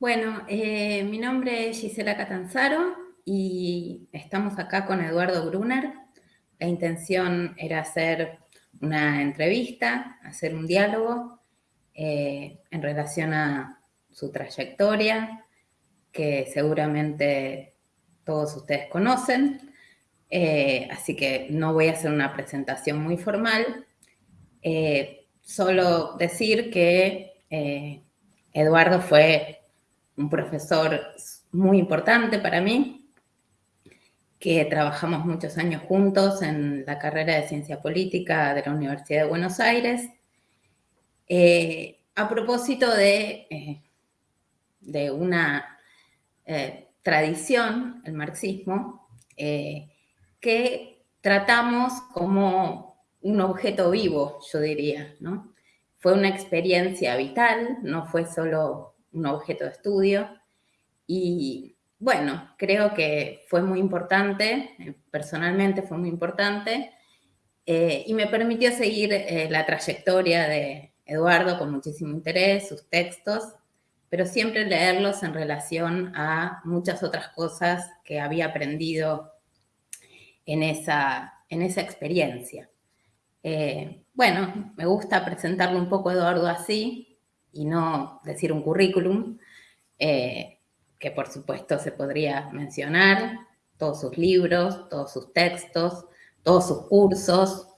Bueno, eh, mi nombre es Gisela Catanzaro y estamos acá con Eduardo Brunner. La intención era hacer una entrevista, hacer un diálogo eh, en relación a su trayectoria, que seguramente todos ustedes conocen, eh, así que no voy a hacer una presentación muy formal, solo decir que Eduardo fue un profesor muy importante para mí, que trabajamos muchos años juntos en la carrera de Ciencia Política de la Universidad de Buenos Aires. Eh, a propósito de, eh, de una eh, tradición, el marxismo, que tratamos como un objeto vivo, yo diría, ¿no? Fue una experiencia vital, no fue solo un objeto de estudio. Y bueno, creo que fue muy importante, eh, personalmente fue muy importante, eh, y me permitió seguir eh, la trayectoria de Eduardo con muchísimo interés, sus textos, pero siempre leerlos en relación a muchas otras cosas que había aprendido en esa, en esa experiencia. bueno, me gusta presentarlo un poco Eduardo así, y no decir un currículum, eh, que por supuesto se podría mencionar, todos sus libros, todos sus textos, todos sus cursos,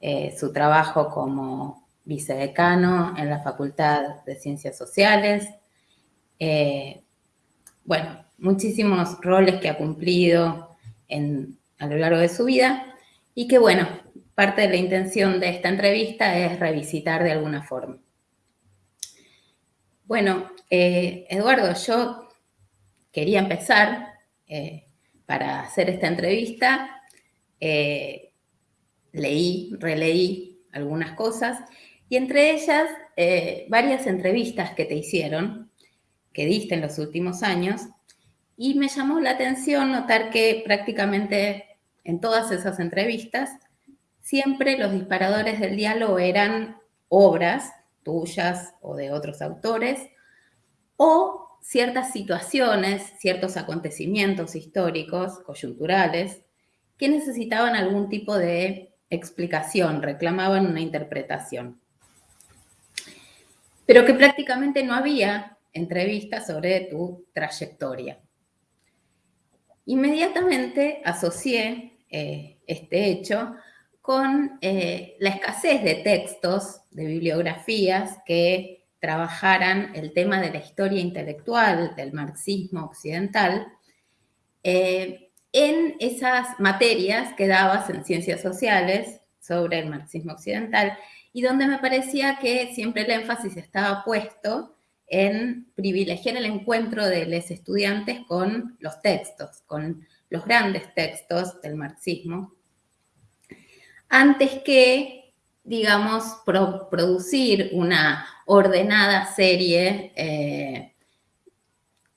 eh, su trabajo como vicedecano en la Facultad de Ciencias Sociales, eh, bueno, muchísimos roles que ha cumplido a lo largo de su vida y que, bueno, parte de la intención de esta entrevista es revisitar de alguna forma. Bueno, eh, Eduardo, yo quería empezar eh, para hacer esta entrevista. Eh, leí, releí algunas cosas y entre ellas varias entrevistas que te hicieron, que diste en los últimos años, y me llamó la atención notar que prácticamente en todas esas entrevistas siempre los disparadores del diálogo eran obras tuyas o de otros autores, o ciertas situaciones, ciertos acontecimientos históricos, coyunturales, que necesitaban algún tipo de explicación, reclamaban una interpretación. Pero que prácticamente no había entrevistas sobre tu trayectoria. Inmediatamente asocié eh, este hecho con eh, la escasez de textos, de bibliografías que trabajaran el tema de la historia intelectual del marxismo occidental eh, en esas materias que dabas en ciencias sociales sobre el marxismo occidental y donde me parecía que siempre el énfasis estaba puesto en privilegiar el encuentro de los estudiantes con los textos, con los grandes textos del marxismo, antes que, digamos, producir una ordenada serie eh,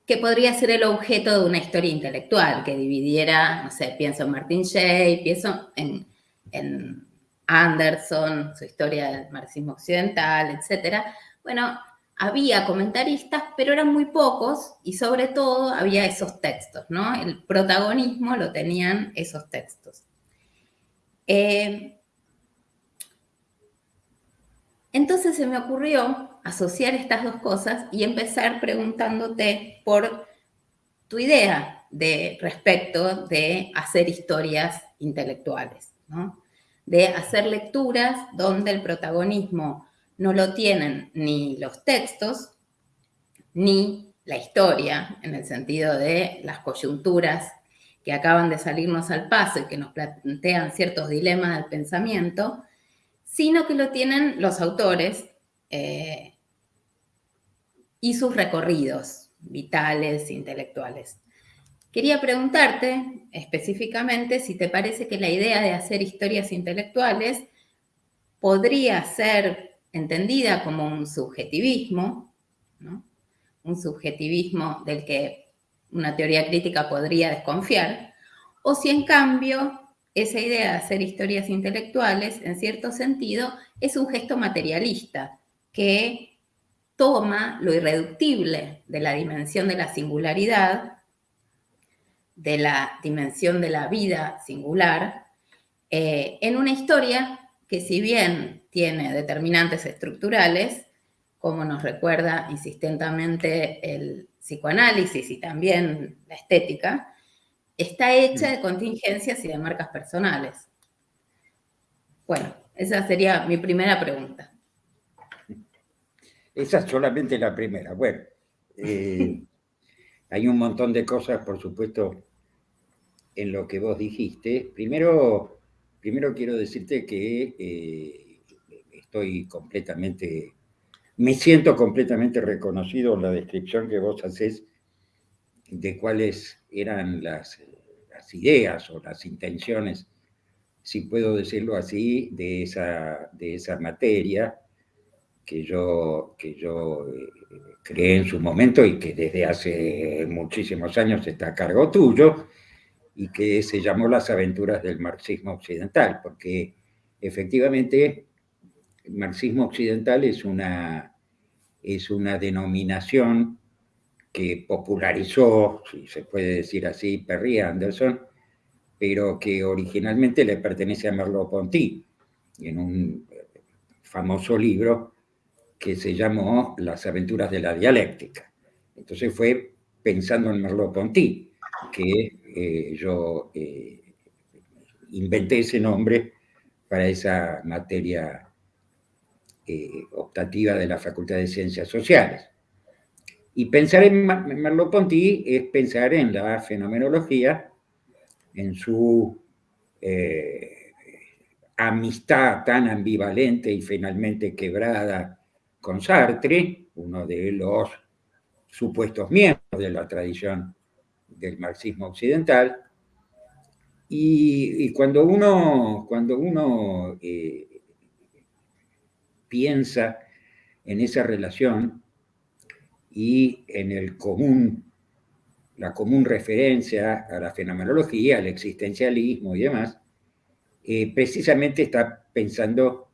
que podría ser el objeto de una historia intelectual, que dividiera, no sé, pienso en Martin Shea, pienso en, Anderson, su historia del marxismo occidental, etc. Bueno, había comentaristas, pero eran muy pocos y sobre todo había esos textos, ¿no? El protagonismo lo tenían esos textos. Eh, entonces se me ocurrió asociar estas dos cosas y empezar preguntándote por tu idea de respecto de hacer historias intelectuales, de hacer lecturas donde el protagonismo no lo tienen ni los textos, ni la historia, en el sentido de las coyunturas que acaban de salirnos al paso y que nos plantean ciertos dilemas del pensamiento, sino que lo tienen los autores eh, y sus recorridos vitales, intelectuales. Quería preguntarte específicamente si te parece que la idea de hacer historias intelectuales podría ser entendida como un subjetivismo, un subjetivismo del que una teoría crítica podría desconfiar, o si en cambio esa idea de hacer historias intelectuales, en cierto sentido, es un gesto materialista que toma lo irreductible de la dimensión de la singularidad, de la dimensión de la vida singular, eh, en una historia que si bien tiene determinantes estructurales, como nos recuerda insistentemente el psicoanálisis y también la estética, está hecha de contingencias y de marcas personales. Bueno, esa sería mi primera pregunta. Esa es solamente la primera. Bueno, eh, hay un montón de cosas, por supuesto, en lo que vos dijiste. Primero, primero quiero decirte que eh, estoy completamente, me siento completamente reconocido en la descripción que vos haces de cuáles eran las, ideas o las intenciones, si puedo decirlo así, de esa, de esa materia que yo, que yo eh, creé en su momento y que desde hace muchísimos años está a cargo tuyo, y que se llamó Las aventuras del marxismo occidental, porque efectivamente marxismo occidental es una, es una denominación que popularizó, si se puede decir así, Perry Anderson, pero que originalmente le pertenece a Merleau-Ponty, en un famoso libro que se llamó Las aventuras de la dialéctica. Entonces fue pensando en Merleau-Ponty que eh, yo eh, inventé ese nombre para esa materia eh, optativa de la Facultad de Ciencias Sociales. Y pensar en Merleau-Ponty es pensar en la fenomenología, en su amistad tan ambivalente y finalmente quebrada con Sartre, uno de los supuestos miembros de la tradición del marxismo occidental. Y, cuando uno, cuando uno eh, piensa en esa relación y en el común, la común referencia a la fenomenología, al existencialismo y demás, eh, precisamente está pensando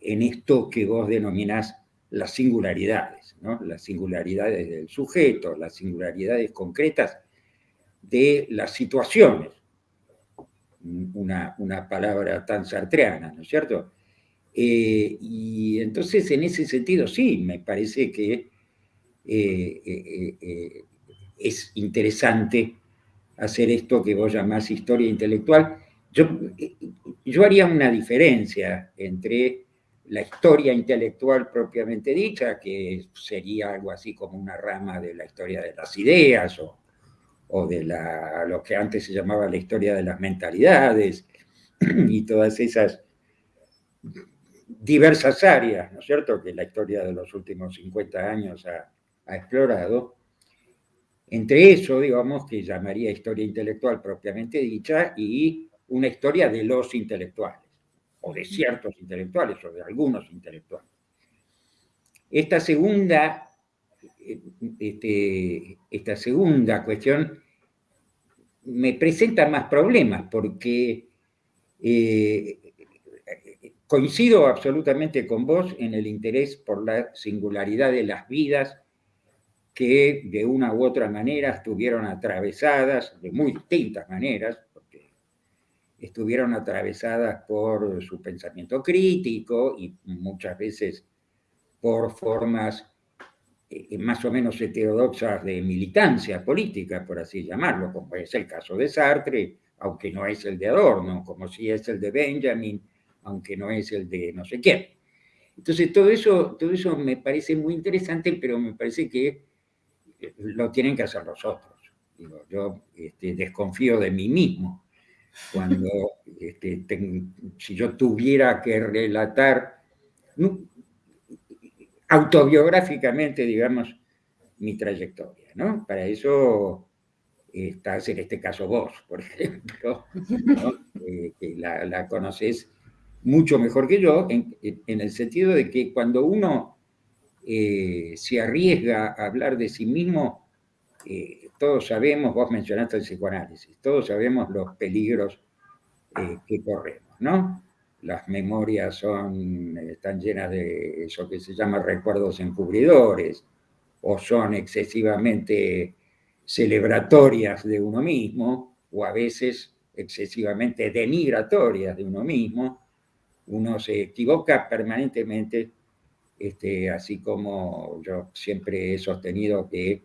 en esto que vos denominás las singularidades, ¿no? las singularidades del sujeto, las singularidades concretas de las situaciones. Una, una palabra tan sartreana, ¿no es cierto? Eh, y entonces, en ese sentido, sí, me parece que eh, eh, es interesante hacer esto que vos llamás historia intelectual. Yo, yo haría una diferencia entre la historia intelectual propiamente dicha, que sería algo así como una rama de la historia de las ideas o, o de la, lo que antes se llamaba la historia de las mentalidades y todas esas diversas áreas, ¿no es cierto?, que la historia de los últimos 50 años ha, explorado. Entre eso, digamos, que llamaría historia intelectual propiamente dicha y una historia de los intelectuales, o de ciertos intelectuales, o de algunos intelectuales. Esta segunda este, esta segunda cuestión me presenta más problemas porque eh, coincido absolutamente con vos en el interés por la singularidad de las vidas que de una u otra manera estuvieron atravesadas, de muy distintas maneras, porque estuvieron atravesadas por su pensamiento crítico y muchas veces por formas eh, más o menos heterodoxas de militancia política, por así llamarlo, como es el caso de Sartre, aunque no es el de Adorno, como si es el de Benjamin, aunque no es el de no sé quién. Entonces, todo eso, todo eso me parece muy interesante, pero me parece que eh, lo tienen que hacer los otros. yo este, desconfío de mí mismo. Cuando, este, si yo tuviera que relatar, autobiográficamente, digamos, mi trayectoria, ¿no? Para eso estás en este caso vos, por ejemplo, que la, la, conoces mucho mejor que yo, en, el sentido de que cuando uno eh, se arriesga a hablar de sí mismo, eh, todos sabemos, vos mencionaste el psicoanálisis, todos sabemos los peligros que corremos, ¿no? las memorias son, están llenas de eso que se llama recuerdos encubridores, o son excesivamente celebratorias de uno mismo, o a veces excesivamente denigratorias de uno mismo, uno se equivoca permanentemente, este, así como yo siempre he sostenido que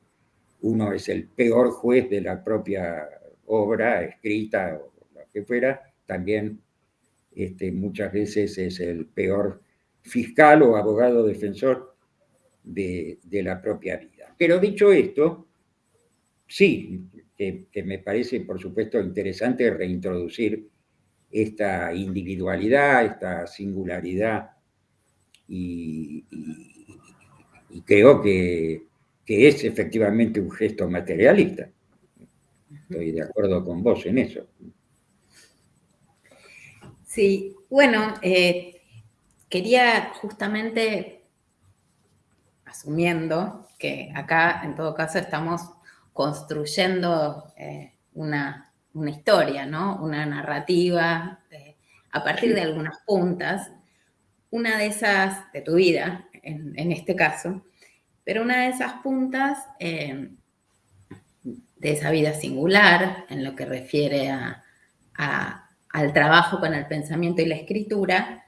uno es el peor juez de la propia obra escrita o lo que fuera, también este, muchas veces es el peor fiscal o abogado defensor de, la propia vida. Pero dicho esto, sí, que, me parece por supuesto interesante reintroducir esta individualidad, esta singularidad y, creo que, que, es efectivamente un gesto materialista. Estoy de acuerdo con vos en eso. Sí, bueno, eh, quería justamente, asumiendo que acá en todo caso estamos construyendo eh, una, historia, ¿no? Una narrativa eh, a partir de algunas puntas, una de esas de tu vida, en, este caso, pero una de esas puntas de esa vida singular en lo que refiere a al trabajo con el pensamiento y la escritura,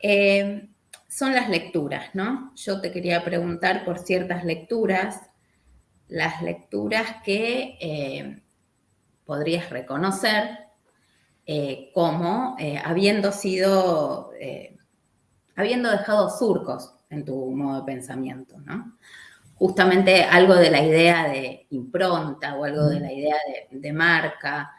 eh, son las lecturas, ¿no? Yo te quería preguntar por ciertas lecturas, las lecturas que eh, podrías reconocer eh, como habiendo sido, habiendo dejado surcos en tu modo de pensamiento, ¿no? Justamente algo de la idea de impronta o algo de la idea de, de marca,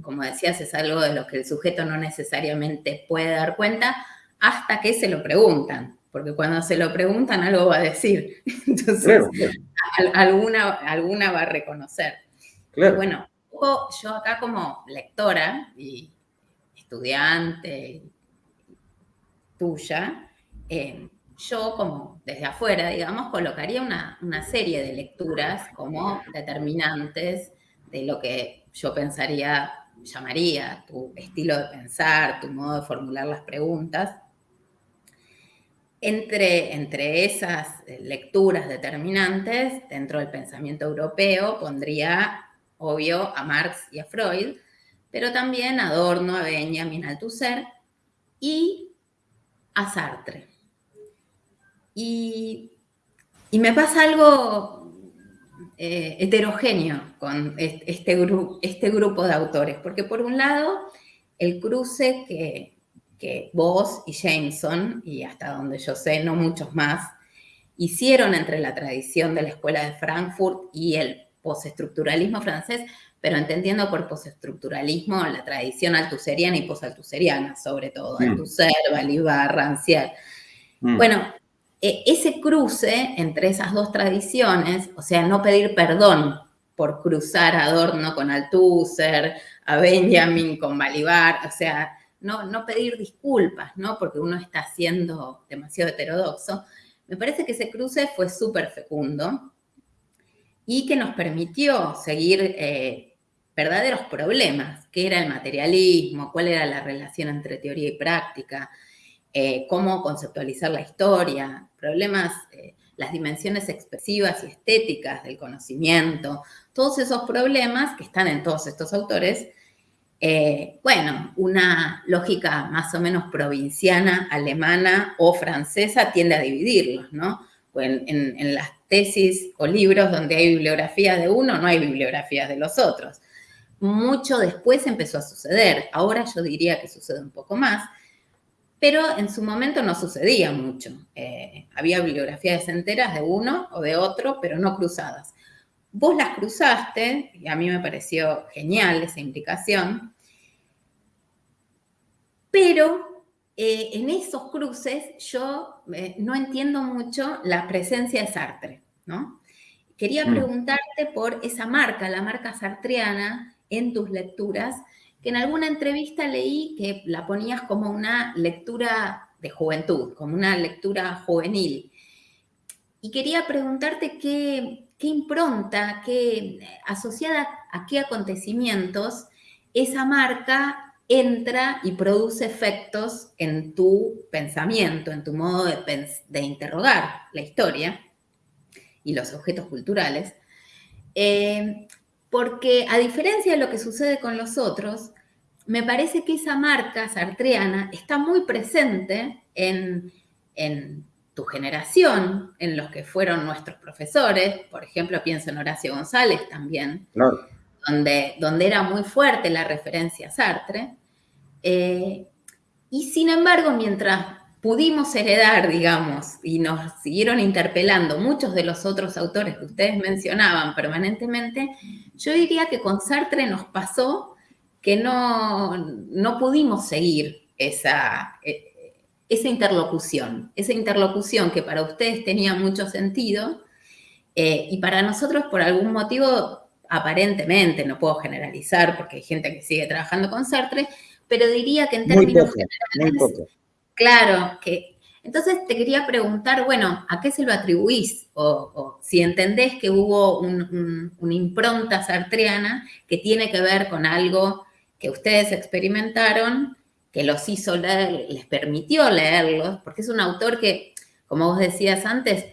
como decías, es algo de lo que el sujeto no necesariamente puede dar cuenta hasta que se lo preguntan, porque cuando se lo preguntan algo va a decir. Entonces, alguna, alguna va a reconocer. Bueno, yo acá como lectora y estudiante tuya, eh, yo como desde afuera, digamos, colocaría una, una serie de lecturas como determinantes de lo que yo pensaría, llamaría tu estilo de pensar, tu modo de formular las preguntas. Entre, entre esas lecturas determinantes, dentro del pensamiento europeo, pondría, obvio, a Marx y a Freud, pero también a Adorno, a Benjamin Althusser y a Sartre. Y, y me pasa algo eh, heterogéneo con este, este grupo de autores, porque por un lado, el cruce que, que vos y Jameson, y hasta donde yo sé, no muchos más, hicieron entre la tradición de la Escuela de Frankfurt y el postestructuralismo francés, pero entendiendo por postestructuralismo la tradición altuseriana y posaltuseriana, sobre todo, mm. Althusser, Balibar, Rancière. Mm. Bueno, e, ese cruce entre esas dos tradiciones, o sea, no pedir perdón por cruzar a Adorno con Althusser, a Benjamin con Balibar, o sea, no, no pedir disculpas, ¿no? Porque uno está siendo demasiado heterodoxo. Me parece que ese cruce fue súper fecundo y que nos permitió seguir eh, verdaderos problemas, qué era el materialismo, cuál era la relación entre teoría y práctica, eh, cómo conceptualizar la historia, problemas, eh, las dimensiones expresivas y estéticas del conocimiento, todos esos problemas que están en todos estos autores, bueno, una lógica más o menos provinciana, alemana o francesa tiende a dividirlos, ¿no? En, en, las tesis o libros donde hay bibliografías de uno, no hay bibliografías de los otros. Mucho después empezó a suceder, ahora yo diría que sucede un poco más, pero en su momento no sucedía mucho. Eh, había bibliografías enteras de uno o de otro, pero no cruzadas. Vos las cruzaste, y a mí me pareció genial esa implicación, pero eh, en esos cruces yo eh, no entiendo mucho la presencia de Sartre, ¿no? Quería mm. preguntarte por esa marca, la marca sartreana, en tus lecturas, que en alguna entrevista leí que la ponías como una lectura de juventud, como una lectura juvenil. Y quería preguntarte qué, impronta, qué, asociada a qué acontecimientos esa marca entra y produce efectos en tu pensamiento, en tu modo de, interrogar la historia y los objetos culturales, eh, porque a diferencia de lo que sucede con los otros, me parece que esa marca sartreana está muy presente en, tu generación, en los que fueron nuestros profesores, por ejemplo, pienso en Horacio González también, donde, donde era muy fuerte la referencia a Sartre. Eh, y sin embargo, mientras pudimos heredar, digamos, y nos siguieron interpelando muchos de los otros autores que ustedes mencionaban permanentemente, yo diría que con Sartre nos pasó que no, no pudimos seguir esa, e, esa interlocución, esa interlocución que para ustedes tenía mucho sentido eh, y para nosotros por algún motivo, aparentemente, no puedo generalizar porque hay gente que sigue trabajando con Sartre, pero diría que en términos generales, claro, que entonces te quería preguntar, bueno, ¿a qué se lo atribuís? O, si entendés que hubo una impronta sartreana que tiene que ver con algo que ustedes experimentaron, que los hizo leer, les permitió leerlos, porque es un autor que, como vos decías antes,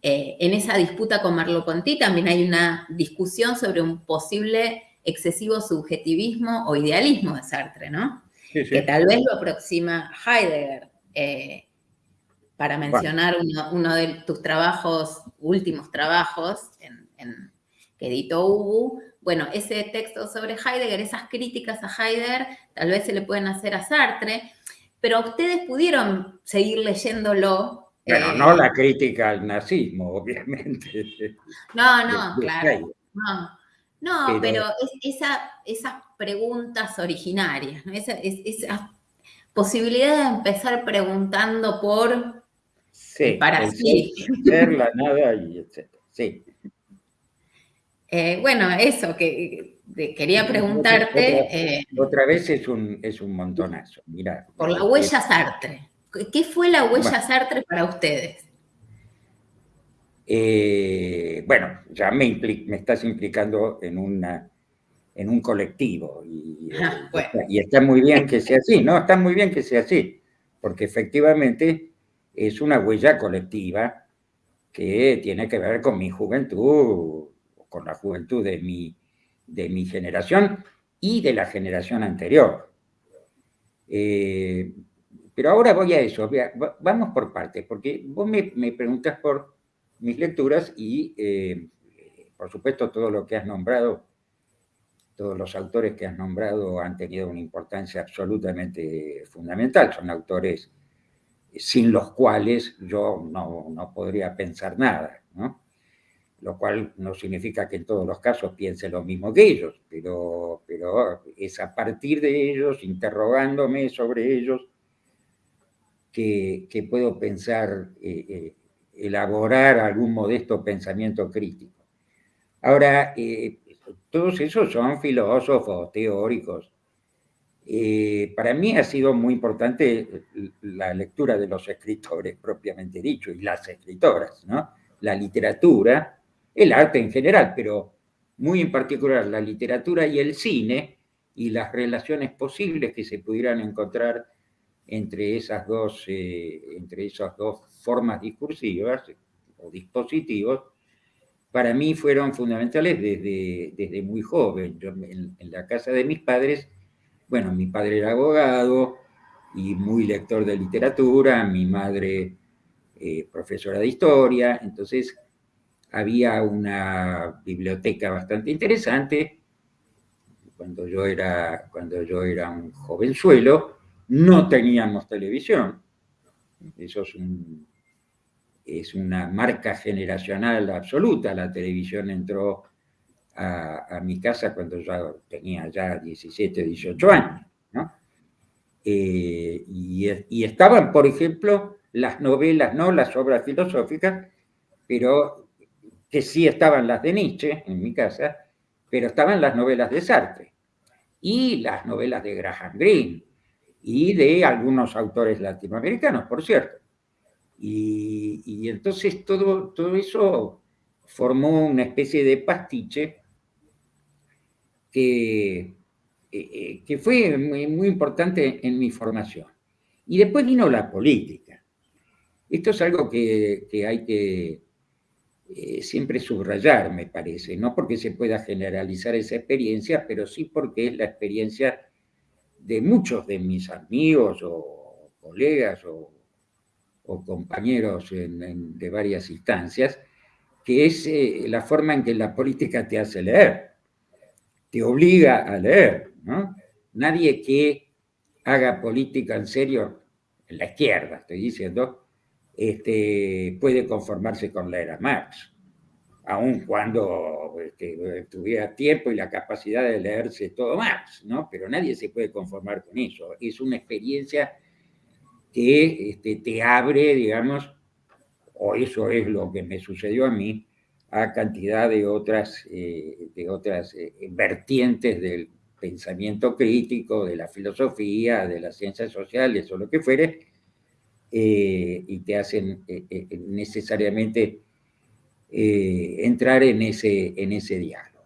eh, en esa disputa con Merleau-Ponty también hay una discusión sobre un posible excesivo subjetivismo o idealismo de Sartre, ¿no? Que tal vez lo aproxima Heidegger. Eh, para mencionar uno, de tus trabajos, últimos trabajos en, que editó Ubu, bueno, ese texto sobre Heidegger, esas críticas a Heidegger, tal vez se le pueden hacer a Sartre, pero ustedes pudieron seguir leyéndolo. Bueno, eh, no la crítica al nazismo, obviamente. No, no, claro. No, pero, esas preguntas originarias, esa, esa, posibilidad de empezar preguntando por sí, para sí. Ser, la nada y etc. Sí. Eh, bueno, eso, que quería preguntarte. Eh, otra, vez es un, es un montonazo, mira. Por la huella Sartre. ¿Qué fue la huella Sartre para ustedes? Eh, bueno, ya me, me, estás implicando en, una, en un colectivo y, ah, y, está muy bien que sea así, ¿no? Está muy bien que sea así, porque efectivamente es una huella colectiva que tiene que ver con mi juventud con la juventud de mi, de mi generación y de la generación anterior. Eh, pero ahora voy a eso, vamos por partes, porque vos me, me preguntas por mis lecturas y, eh, por supuesto, todo lo que has nombrado, todos los autores que has nombrado han tenido una importancia absolutamente fundamental, son autores sin los cuales yo no, no podría pensar nada, ¿no? lo cual no significa que en todos los casos piense lo mismo que ellos, pero, pero es a partir de ellos, interrogándome sobre ellos, que, puedo pensar, eh, eh, elaborar algún modesto pensamiento crítico. Ahora, eh, todos esos son filósofos, teóricos. para mí ha sido muy importante la lectura de los escritores propiamente dicho y las escritoras, ¿no? La literatura, el arte en general, pero muy en particular la literatura y el cine y las relaciones posibles que se pudieran encontrar entre esas dos, eh, entre esas dos formas discursivas o dispositivos, para mí fueron fundamentales desde, desde muy joven. En, la casa de mis padres, bueno, mi padre era abogado y muy lector de literatura, mi madre eh, profesora de historia, entonces había una biblioteca bastante interesante. Cuando yo era, cuando yo era un jovenzuelo, no teníamos televisión. Eso es, una marca generacional absoluta. La televisión entró a, mi casa cuando yo tenía ya 17, 18 años. Eh, y, y, estaban, por ejemplo, las novelas, no las obras filosóficas, pero que sí estaban las de Nietzsche en mi casa, pero estaban las novelas de Sartre y las novelas de Graham Greene y de algunos autores latinoamericanos, por cierto. Y, entonces todo, todo eso formó una especie de pastiche que que fue muy, importante en mi formación. Y después vino la política. Esto es algo que, hay que siempre subrayar, me parece, no porque se pueda generalizar esa experiencia, pero sí porque es la experiencia de muchos de mis amigos o colegas o, compañeros de varias instancias, que es eh, la forma en que la política te hace leer, te obliga a leer. ¿no? Nadie que haga política en serio, en la izquierda estoy diciendo, este, puede conformarse con leer a Marx, aun cuando este, tuviera tiempo y la capacidad de leerse todo Marx, ¿no? Pero nadie se puede conformar con eso. Es una experiencia que este, te abre, digamos, o eso es lo que me sucedió a mí, a cantidad de otras, eh, de otras eh, vertientes del pensamiento crítico, de la filosofía, de las ciencias sociales o lo que fuere, eh, y te hacen necesariamente entrar en ese, en ese diálogo.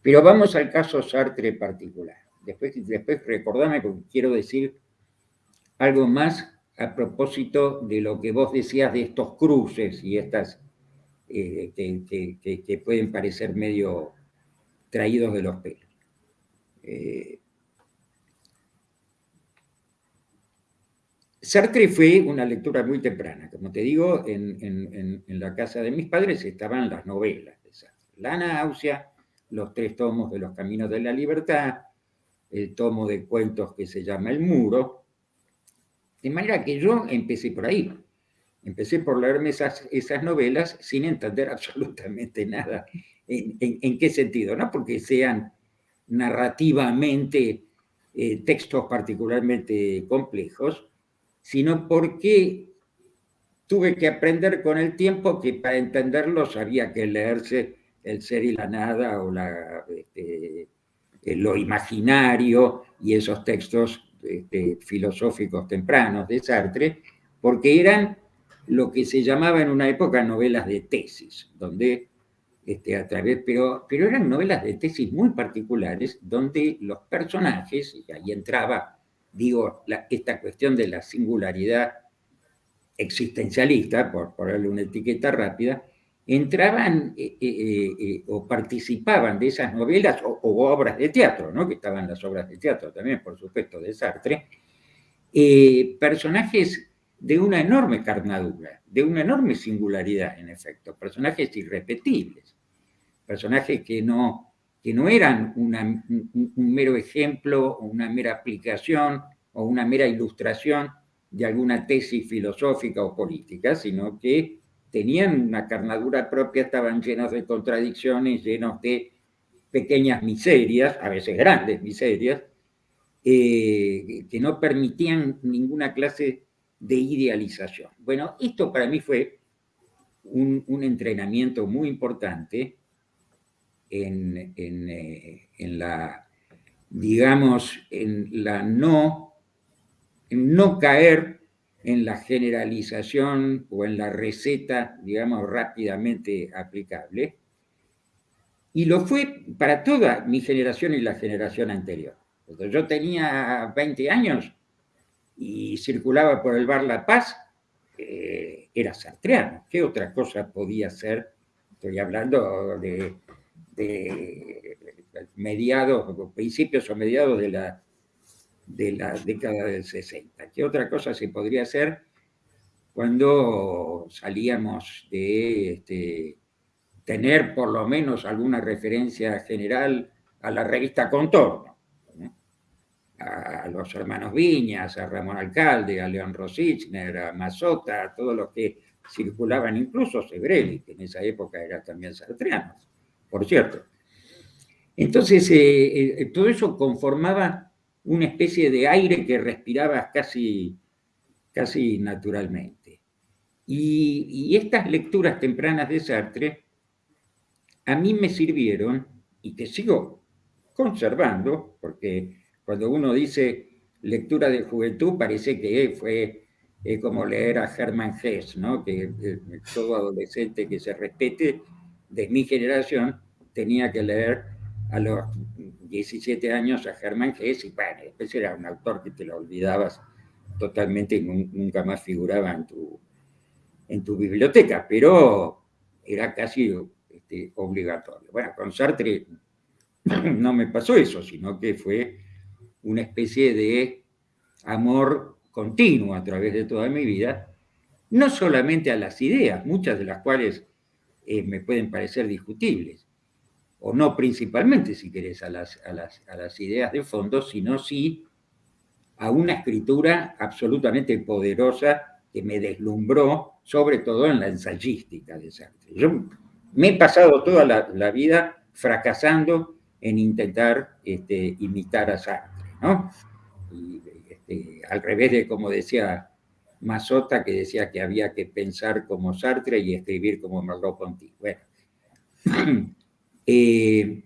Pero vamos al caso Sartre particular. Después, después recordame porque quiero decir algo más a propósito de lo que vos decías de estos cruces y estas eh, que, pueden parecer medio traídos de los pelos. Eh, Sartre fue una lectura muy temprana. Como te digo, en, la casa de mis padres estaban las novelas de Sartre. La náusea, los tres tomos de los Caminos de la Libertad, el tomo de cuentos que se llama El Muro, de manera que yo empecé por ahí. Empecé por leerme esas, novelas sin entender absolutamente nada. ¿En, qué sentido? No porque sean narrativamente eh, textos particularmente complejos, sino porque tuve que aprender con el tiempo que para entenderlos había que leerse El ser y la nada o la, este, eh, lo imaginario y esos textos este, filosóficos tempranos de Sartre, porque eran lo que se llamaba en una época novelas de tesis, donde este, a través, pero, pero eran novelas de tesis muy particulares, donde los personajes, y ahí entraba, digo, esta cuestión de la singularidad existencialista, por ponerle una etiqueta rápida, entraban eh, eh, eh, o participaban de esas novelas o, obras de teatro, ¿no? que estaban las obras de teatro también, por supuesto, de Sartre, personajes de una enorme carnadura, de una enorme singularidad, en efecto, personajes irrepetibles, personajes que no, que no eran un, mero ejemplo, una mera aplicación o una mera ilustración de alguna tesis filosófica o política, sino que tenían una carnadura propia, estaban llenos de contradicciones, llenos de pequeñas miserias, a veces grandes miserias, eh, que no permitían ninguna clase de idealización. Bueno, esto para mí fue un, entrenamiento muy importante en, eh, en, la, digamos, en la no, en no caer en la generalización o en la receta, digamos, rápidamente aplicable. Y lo fue para toda mi generación y la generación anterior. Cuando yo tenía 20 años y circulaba por el bar La Paz, eh, era sartreano. ¿Qué otra cosa podía ser? Estoy hablando de, de mediados, principios o mediados de la de la década del 60. ¿Qué otra cosa se podría hacer cuando salíamos de este, tener por lo menos alguna referencia general a la revista Contorno? A los hermanos Viñas, a Ramón Alcalde, a León Rosichner, a Mazota, a todos los que circulaban, incluso Sebrelli, que en esa época era también sartreano, por cierto. Entonces, eh, eh, todo eso conformaba una especie de aire que respirabas casi, casi naturalmente. Y, estas lecturas tempranas de Sartre a mí me sirvieron y que sigo conservando, porque cuando uno dice lectura de juventud parece que fue como leer a Hermann Hesse, ¿no? que eh, todo adolescente que se respete de mi generación tenía que leer a los 17 años a Germán Hesse y bueno, después era un autor que te lo olvidabas totalmente y nunca más figuraba en tu, en tu biblioteca, pero era casi este, obligatorio. Bueno, con Sartre no me pasó eso, sino que fue una especie de amor continuo a través de toda mi vida, no solamente a las ideas, muchas de las cuales eh, me pueden parecer discutibles, o no principalmente, si querés, a las, a las, a las ideas de fondo, sino sí a una escritura absolutamente poderosa que me deslumbró, sobre todo en la ensayística de Sartre. Yo me he pasado toda la, vida fracasando en intentar este, imitar a Sartre, ¿no? Este, al revés de como decía Mazota, que decía que había que pensar como Sartre y escribir como Merleau-Ponty. Bueno, eh,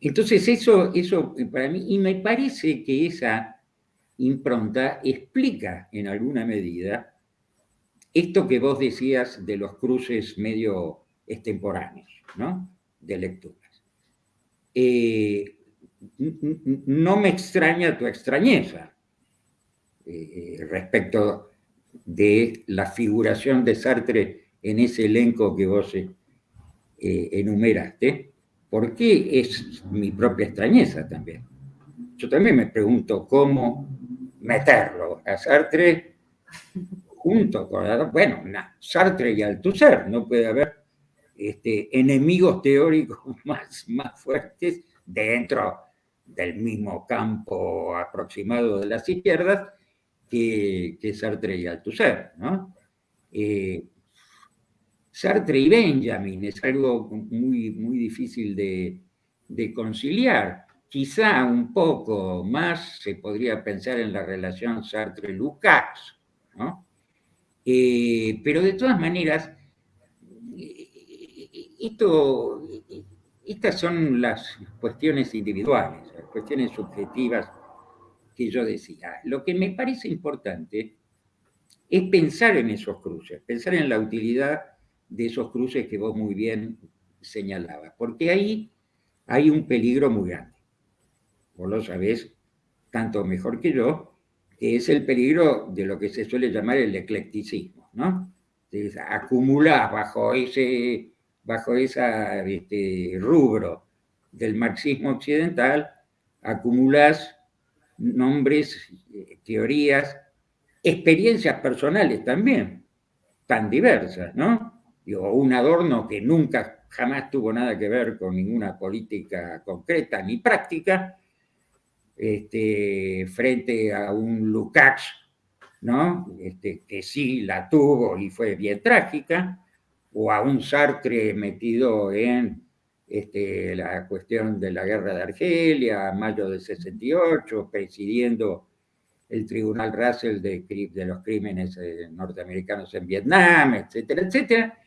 entonces eso, eso para mí, y me parece que esa impronta explica en alguna medida esto que vos decías de los cruces medio extemporáneos, ¿no? De lecturas. Eh, no me extraña tu extrañeza eh, respecto de la figuración de Sartre en ese elenco que vos eh, enumeraste, porque es mi propia extrañeza también. Yo también me pregunto cómo meterlo a Sartre junto con, bueno, Sartre y Althusser, no puede haber este, enemigos teóricos más, más fuertes dentro del mismo campo aproximado de las izquierdas que, Sartre y Althusser, ¿no? Eh, Sartre y Benjamin es algo muy, muy difícil de, conciliar. Quizá un poco más se podría pensar en la relación Sartre-Lukács, ¿no? Eh, pero de todas maneras, esto, estas son las cuestiones individuales, las cuestiones subjetivas que yo decía. Lo que me parece importante es pensar en esos cruces, pensar en la utilidad de esos cruces que vos muy bien señalabas, porque ahí hay un peligro muy grande. Vos lo sabés tanto mejor que yo, que es el peligro de lo que se suele llamar el eclecticismo, ¿no? acumular bajo ese bajo esa este, rubro del marxismo occidental, acumulás nombres, eh, teorías, experiencias personales también, tan diversas, ¿no? o un adorno que nunca, jamás tuvo nada que ver con ninguna política concreta ni práctica, este, frente a un Lukács, ¿no? Este, que sí la tuvo y fue bien trágica, o a un Sartre metido en este, la cuestión de la guerra de Argelia, mayo del 68, presidiendo el Tribunal Russell de, los crímenes eh, norteamericanos en Vietnam, etcétera, etcétera,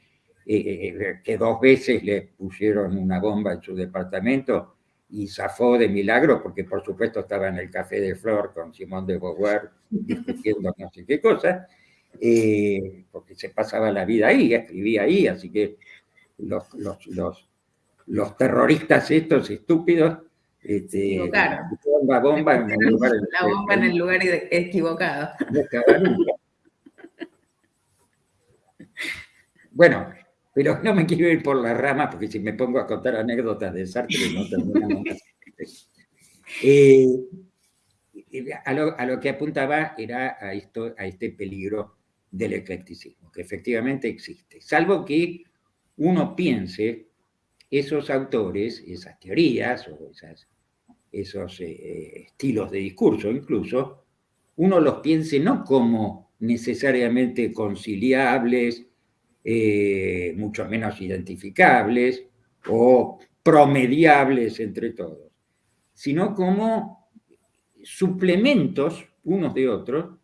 eh, que dos veces le pusieron una bomba en su departamento y zafó de milagro porque por supuesto estaba en el Café de Flor con Simón de Beauvoir discutiendo no sé qué cosa, eh, porque se pasaba la vida ahí, escribía ahí, así que los, los terroristas estos estúpidos este, la bomba en el lugar, la bomba en el lugar equivocado. Bueno, pero no me quiero ir por la rama porque si me pongo a contar anécdotas de Sartre no terminamos. Eh, a, lo, a, lo, que apuntaba era a, esto, a este peligro del eclecticismo, que efectivamente existe. Salvo que uno piense esos autores, esas teorías o esos eh, estilos de discurso incluso, uno los piense no como necesariamente conciliables, eh, mucho menos identificables o promediables entre todos, sino como suplementos unos de otros,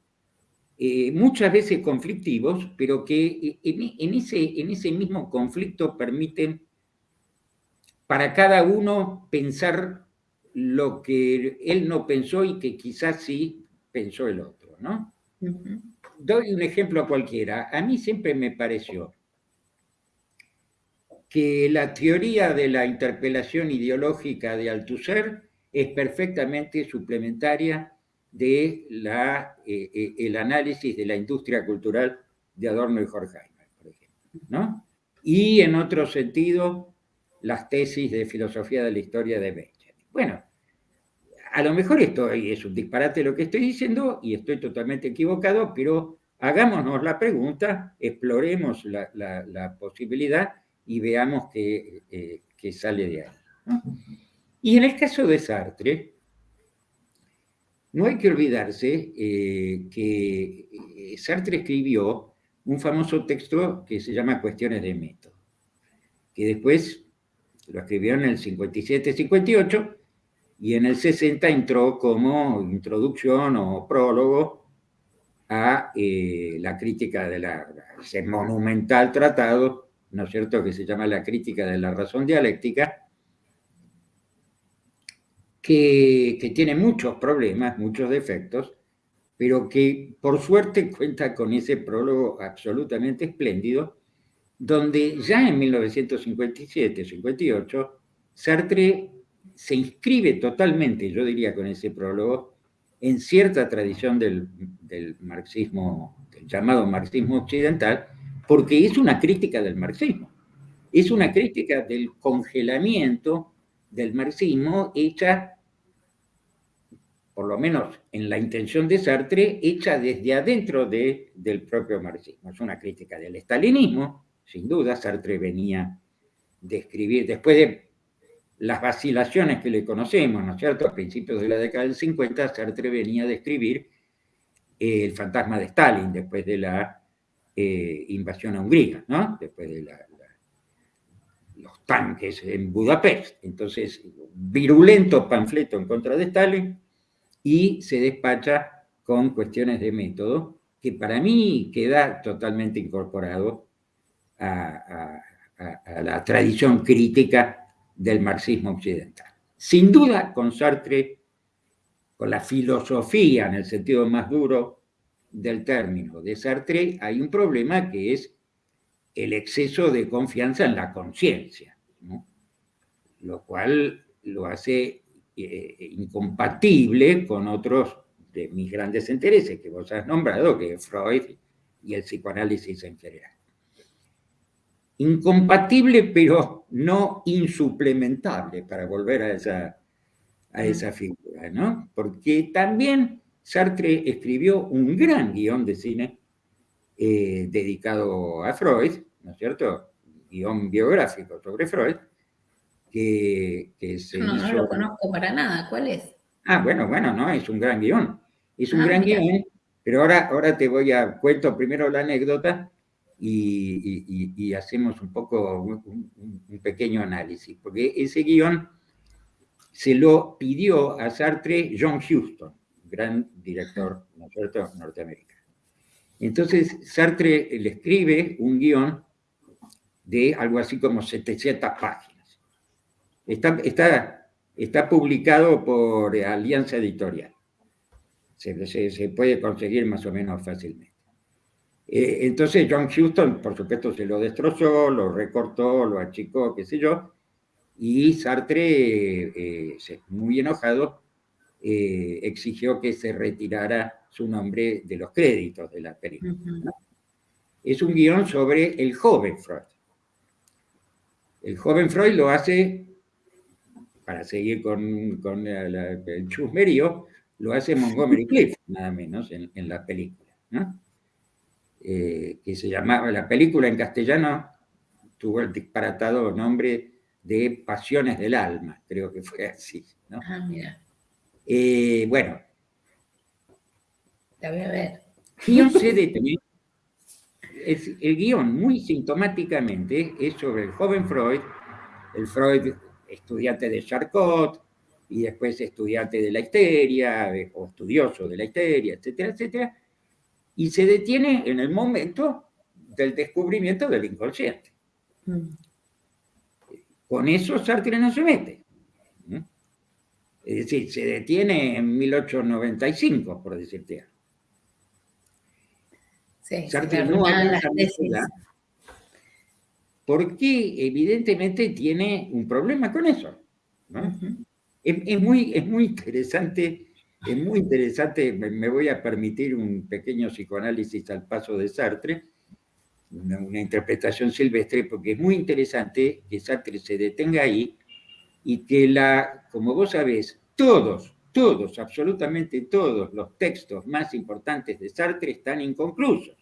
eh, muchas veces conflictivos, pero que en, ese, en ese mismo conflicto permiten para cada uno pensar lo que él no pensó y que quizás sí pensó el otro, ¿no? doy un ejemplo cualquiera. A mí siempre me pareció que la teoría de la interpelación ideológica de Althusser es perfectamente suplementaria de la, eh, eh, el análisis de la industria cultural de Adorno y Horkheimer, por ejemplo. ¿no? Y en otro sentido, las tesis de filosofía de la historia de Benjamin. Bueno, a lo mejor esto es un disparate lo que estoy diciendo y estoy totalmente equivocado, pero hagámonos la pregunta, exploremos la, posibilidad y veamos qué, eh, sale de ahí. Y en el caso de Sartre, no hay que olvidarse eh, que eh, Sartre escribió un famoso texto que se llama Cuestiones de Método, que después lo escribió en el 57-58 y en el 60 entró como introducción o prólogo a eh, la crítica de la, ese monumental tratado, ¿no es cierto?, que se llama La crítica de la razón dialéctica, que, que tiene muchos problemas, muchos defectos, pero que por suerte cuenta con ese prólogo absolutamente espléndido, donde ya en 1957-58 Sartre se inscribe totalmente, yo diría con ese prólogo, en cierta tradición del, marxismo, del llamado marxismo occidental, porque es una crítica del marxismo. Es una crítica del congelamiento del marxismo hecha, por lo menos en la intención de Sartre, hecha desde adentro de, del propio marxismo. Es una crítica del estalinismo, sin duda. Sartre venía de escribir, después de las vacilaciones que le conocemos, ¿no es cierto? A principios de la década del 50, Sartre venía a describir eh, el fantasma de Stalin después de la eh, invasión a Hungría, ¿no? Después de los tanques en Budapest. Entonces, virulento panfleto en contra de Stalin y se despacha con cuestiones de método que para mí queda totalmente incorporado a la tradición crítica del marxismo occidental. Sin duda, con Sartre, con la filosofía en el sentido más duro del término de Sartre, hay un problema que es el exceso de confianza en la conciencia, lo cual lo hace eh, incompatible con otros de mis grandes intereses que vos has nombrado, que es Freud y el psicoanálisis en general incompatible pero no insuplementable, para volver a esa, a esa figura, ¿no? Porque también Sartre escribió un gran guion de cine eh, dedicado a Freud, ¿no es cierto? Guión biográfico sobre Freud, que, se no, no lo conozco para nada, ¿cuál es? Ah, bueno, bueno, no, es un gran guion. Es un ah, gran guion, pero ahora, ahora te voy a, cuento primero la anécdota y, hacemos un poco un, pequeño análisis, porque ese guion se lo pidió a Sartre John Huston, gran director norteamericano. Entonces Sartre le escribe un guion de algo así como 700 páginas. Está, está, está publicado por Alianza Editorial. Se, se puede conseguir más o menos fácilmente. Eh, entonces John Houston, por supuesto, se lo destrozó, lo recortó, lo achicó, qué sé yo, y Sartre, eh, muy enojado, eh, exigió que se retirara su nombre de los créditos de la película. Es un guion sobre el joven Freud. El joven Freud lo hace, para seguir con, con el chusmerío, lo hace Montgomery Cliff, nada menos, en, en la película. ¿no? Eh, que se llamaba, la película en castellano tuvo el disparatado nombre de Pasiones del Alma, creo que fue así. ¿no? Ah, mira. Eh, bueno. La voy a ver. Es, el guion muy sintomáticamente es sobre el joven Freud, el Freud estudiante de Charcot, y después estudiante de la histeria, o estudioso de la histeria, etcétera, etcétera, y se detiene en el momento del descubrimiento del inconsciente. Mm. Con eso Sartre no se mete. Es decir, se detiene en 1895, por decirte algo. Sí, Sartre no habla porque evidentemente tiene un problema con eso. es, muy, es muy interesante, es muy interesante, me, voy a permitir un pequeño psicoanálisis al paso de Sartre, una, una interpretación silvestre, porque es muy interesante que Sartre se detenga ahí y que la, como vos sabés, todos, todos, absolutamente todos los textos más importantes de Sartre están inconclusos.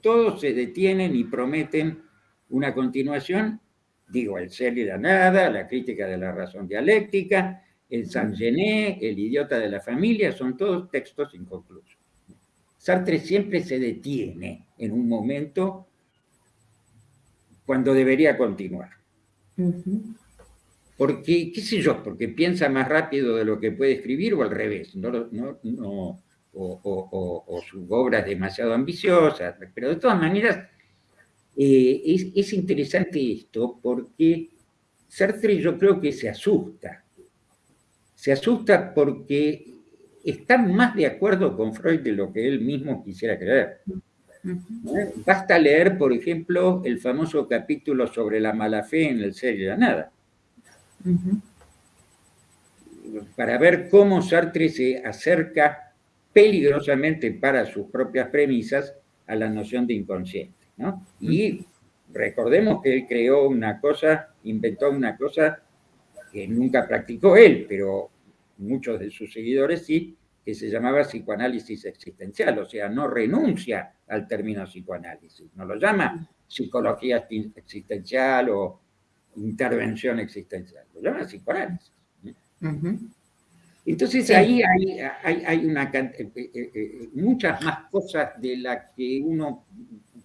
Todos se detienen y prometen una continuación, digo, el ser y la nada, la crítica de la razón dialéctica, el Saint-Gené, el idiota de la familia, son todos textos inconclusos. Sartre siempre se detiene en un momento cuando debería continuar. Porque, qué sé yo, porque piensa más rápido de lo que puede escribir o al revés, no, no, no o, su obra es demasiado ambiciosa, pero de todas maneras eh, es, es, interesante esto porque Sartre yo creo que se asusta, se asusta porque está más de acuerdo con Freud de lo que él mismo quisiera creer. Basta leer, por ejemplo, el famoso capítulo sobre la mala fe en el ser y la nada. Para ver cómo Sartre se acerca peligrosamente para sus propias premisas a la noción de inconsciente. Y recordemos que él creó una cosa, inventó una cosa que nunca practicó él, pero muchos de sus seguidores sí, que se llamaba psicoanálisis existencial, o sea, no renuncia al término psicoanálisis, no lo llama psicología existencial o intervención existencial, lo llama psicoanálisis. Entonces ahí hay, hay, una, eh, eh, eh, muchas más cosas de las que uno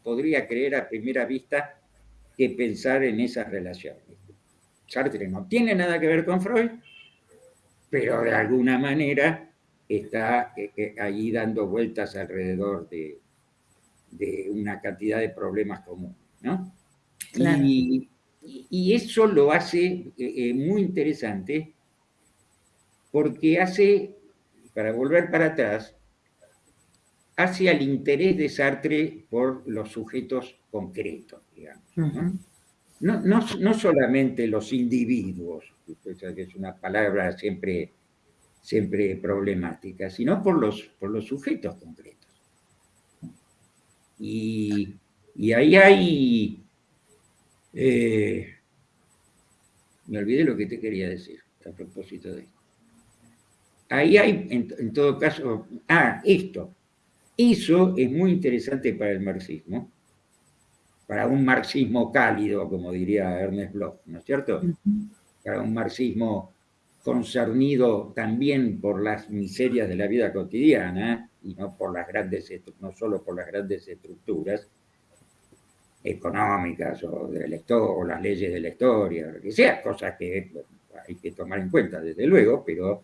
podría creer a primera vista que pensar en esas relaciones. Sartre no tiene nada que ver con Freud, pero de alguna manera está ahí dando vueltas alrededor de, de, una cantidad de problemas comunes. ¿no? Y, y, eso lo hace eh, eh, muy interesante porque hace, para volver para atrás, hace al interés de Sartre por los sujetos concretos, digamos. ¿no? solamente los individuos, que es una palabra siempre, siempre problemática, sino por los, por los sujetos concretos. Y, y ahí hay eh, me olvidé lo que te quería decir a propósito de esto. Ahí hay, en, todo caso, ah, esto. Eso es muy interesante para el marxismo, para un marxismo cálido, como diría Ernest Bloch, ¿no es cierto? Para un marxismo concernido también por las miserias de la vida cotidiana y no por las grandes, no solo por las grandes estructuras, económicas o, de o las leyes de la historia, que sea, cosas que hay que tomar en cuenta, desde luego, pero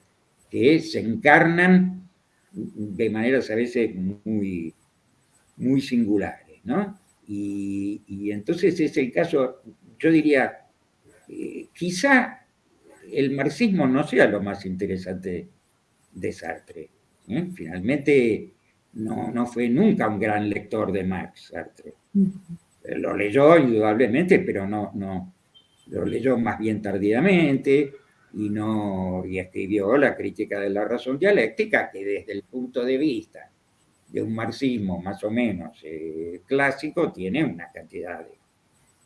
que se encarnan de maneras a veces muy, muy singulares, ¿no? Y, entonces es el caso, yo diría, eh, quizá el marxismo no sea lo más interesante de Sartre. ¿eh? Finalmente no, no, fue nunca un gran lector de Marx, Sartre lo leyó indudablemente, pero no, no, lo leyó más bien tardíamente y, no, y escribió la crítica de la razón dialéctica, que desde el punto de vista de un marxismo más o menos eh, clásico tiene una cantidad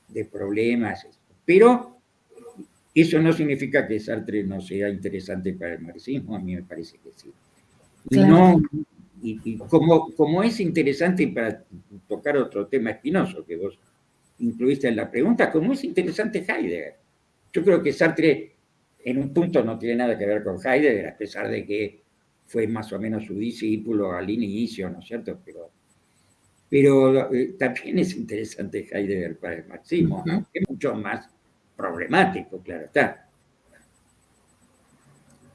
de, problemas, pero eso no significa que Sartre no sea interesante para el marxismo, a mí me parece que sí. No, y, como, como, es interesante para tocar otro tema espinoso que vos incluiste en la pregunta, como es interesante Heidegger. Yo creo que Sartre en un punto no tiene nada que ver con Heidegger, a pesar de que fue más o menos su discípulo al inicio, ¿no es cierto? Pero, pero eh, también es interesante Heidegger para el marxismo, es mucho más problemático, claro está.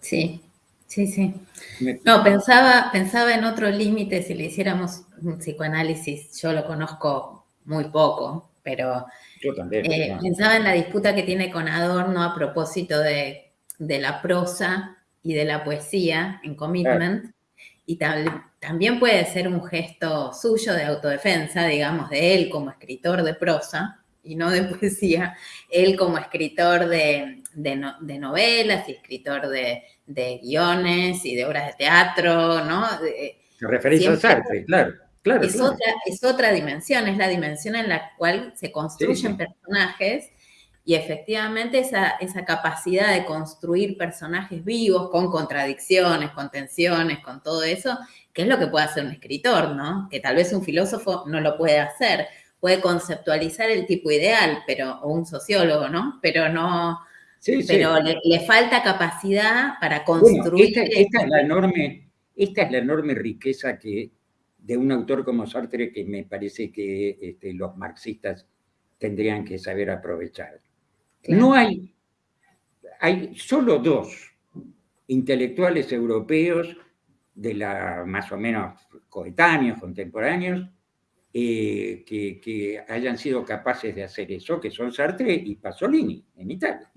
Sí, Sí, sí. No, pensaba, pensaba en otro límite si le hiciéramos un psicoanálisis. Yo lo conozco muy poco, pero Yo también, eh, pensaba en la disputa que tiene con Adorno a propósito de, la prosa y de la poesía en Commitment. Y también puede ser un gesto suyo de autodefensa, digamos, de él como escritor de prosa y no de poesía, él como escritor de, de, novelas y escritor de, guiones y de obras de teatro, ¿no? Se referencia a Sartre, claro. Claro, es, Otra, es otra dimensión, es la dimensión en la cual se construyen personajes y efectivamente esa, esa, capacidad de construir personajes vivos con contradicciones, con tensiones, con todo eso, que es lo que puede hacer un escritor, ¿no? Que tal vez un filósofo no lo puede hacer, puede conceptualizar el tipo ideal, pero, o un sociólogo, ¿no? Pero no, pero Le, falta capacidad para construir. esta, es la enorme, esta es la enorme riqueza que de un autor como Sartre que me parece que este, los marxistas tendrían que saber aprovechar. No hay, hay solo dos intelectuales europeos de la más o menos coetáneos, contemporáneos, eh, que, hayan sido capaces de hacer eso, que son Sartre y Pasolini en Italia.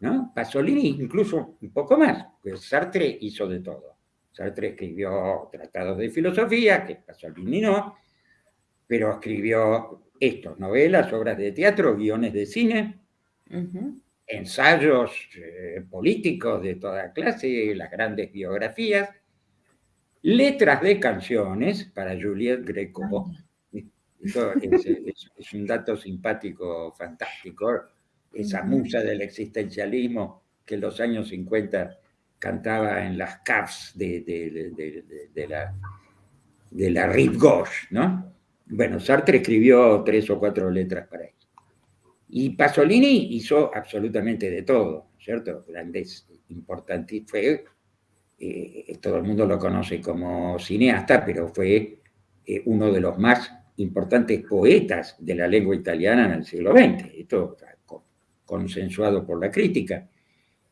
¿no? Pasolini incluso un poco más, pues Sartre hizo de todo. Sartre escribió tratados de filosofía, que Pasolini no, pero escribió esto, novelas, obras de teatro, guiones de cine, ensayos eh, políticos de toda clase, las grandes biografías, letras de canciones para Juliette Greco. Eso es, un dato simpático, fantástico. Esa musa del existencialismo que en los años 50 cantaba en las caves de, la, de la Rive Gauche, ¿no? Bueno, Sartre escribió tres o cuatro letras para él. Y Pasolini hizo absolutamente de todo, ¿cierto? Grandes, importantes, fue, eh, todo el mundo lo conoce como cineasta, pero fue eh, uno de los más importantes poetas de la lengua italiana en el siglo XX. Esto consensuado por la crítica.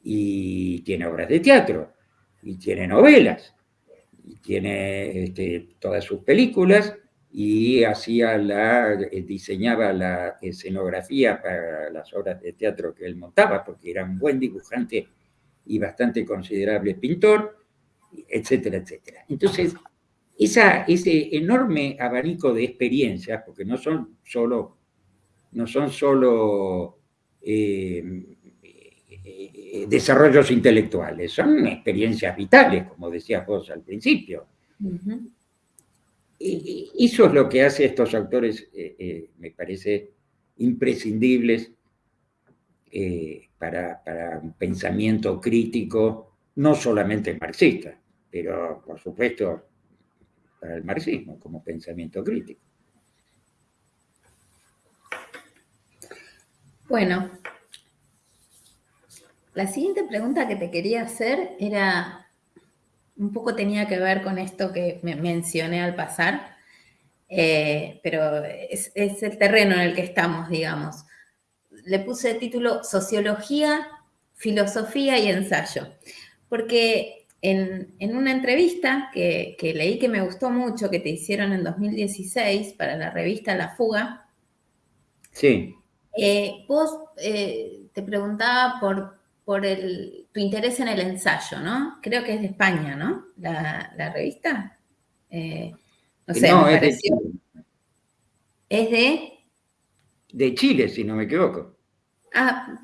Y tiene obras de teatro, y tiene novelas, y tiene este, todas sus películas, y hacía la, eh, diseñaba la escenografía para las obras de teatro que él montaba, porque era un buen dibujante y bastante considerable pintor, etcétera, etcétera. Entonces, esa, ese enorme abanico de experiencias, porque no son solo, no son solo eh, eh, desarrollos intelectuales, son experiencias vitales, como decías vos al principio eso es lo que hace a estos autores, eh, me parece, imprescindibles eh, para, un pensamiento crítico, no solamente marxista, pero por supuesto para el marxismo como pensamiento crítico. Bueno, la siguiente pregunta que te quería hacer era un poco tenía que ver con esto que me mencioné al pasar, eh, pero es, el terreno en el que estamos, digamos. Le puse el título Sociología, Filosofía y Ensayo, porque en, una entrevista que, leí que me gustó mucho, que te hicieron en 2016 para la revista La Fuga, sí. Eh, vos eh, te preguntaba por por el, tu interés en el ensayo, ¿no? Creo que es de España, ¿no? La, revista. Eh, no sé, me pareció. Es de... De Chile, si no me equivoco. Ah,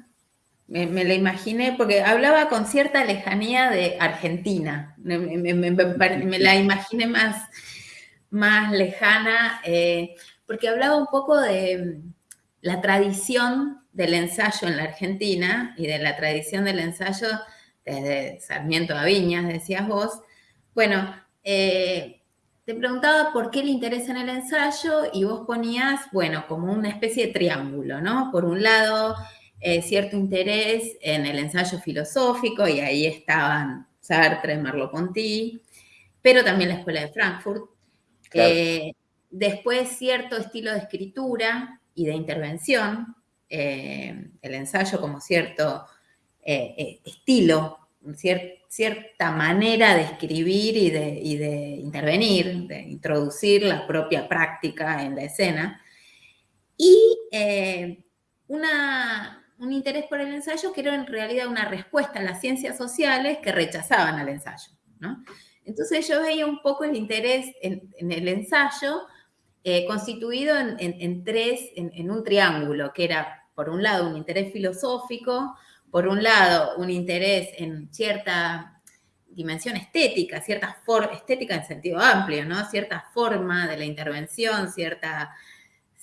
me, la imaginé porque hablaba con cierta lejanía de Argentina. Me, la imaginé más, más lejana, eh, porque hablaba un poco de la tradición del ensayo en la Argentina y de la tradición del ensayo desde Sarmiento a Viñas, decías vos. Bueno, eh, te preguntaba por qué le interesa en el ensayo y vos ponías, bueno, como una especie de triángulo, ¿no? Por un lado, eh, cierto interés en el ensayo filosófico y ahí estaban Sartre, Merleau-Ponty, pero también la Escuela de Frankfurt. Eh, después, cierto estilo de escritura y de intervención, eh, el ensayo como cierto estilo, cierta manera de escribir y de, intervenir, de introducir la propia práctica en la escena. Y un interés por el ensayo que era en realidad una respuesta a las ciencias sociales que rechazaban al ensayo. Entonces yo veía un poco el interés en el ensayo eh, constituido en, tres, en, un triángulo, que era, por un lado, un interés filosófico, por un lado, un interés en cierta dimensión estética, cierta estética en sentido amplio, ¿no? Cierta forma de la intervención, cierta,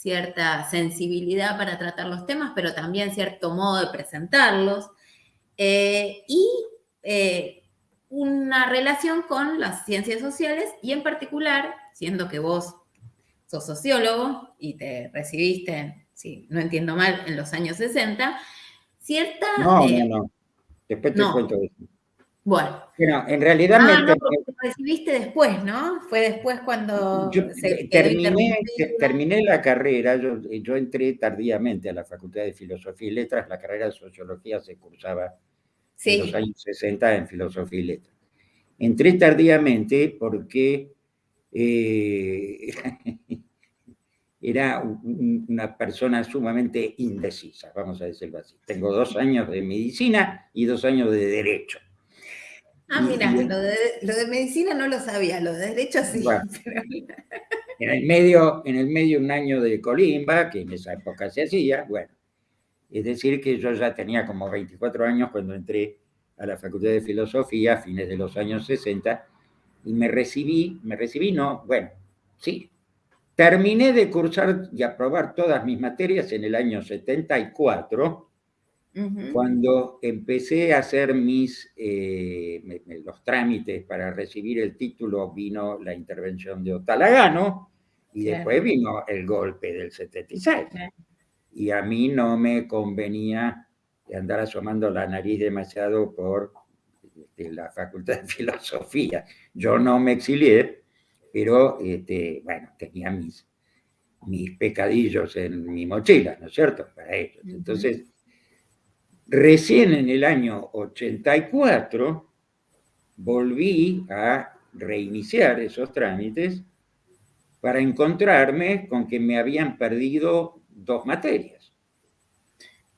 cierta sensibilidad para tratar los temas, pero también cierto modo de presentarlos. Eh, y eh, una relación con las ciencias sociales y en particular, siendo que vos sos sociólogo y te recibiste, si no entiendo mal, en los años 60, cierta... No, no, no. Después te cuento eso. Bueno. en realidad ah, me... recibiste después, ¿no? Fue después cuando terminé, terminé, la carrera, yo, yo, entré tardíamente a la Facultad de Filosofía y Letras, la carrera de Sociología se cursaba en los años 60 en Filosofía y Letras. Entré tardíamente porque eh, era una persona sumamente indecisa, vamos a decirlo así. Tengo dos años de medicina y dos años de derecho. Ah, mira, lo de, medicina no lo sabía, lo de derecho sí. en, el medio, en el medio un año de colimba, que en esa época se hacía, bueno. Es decir, que yo ya tenía como 24 años cuando entré a la Facultad de Filosofía a fines de los años 60 y me recibí, me recibí, no, bueno, sí, terminé de cursar y aprobar todas mis materias en el año 74, cuando empecé a hacer mis, eh, los trámites para recibir el título, vino la intervención de Otalagano y después vino el golpe del 76. Y a mí no me convenía andar asomando la nariz demasiado por este, la Facultad de Filosofía. Yo no me exilié, pero este, bueno, tenía mis, mis pecadillos en mi mochila, ¿no es cierto? Para ellos. Entonces, recién en el año 84 volví a reiniciar esos trámites para encontrarme con que me habían perdido dos materias.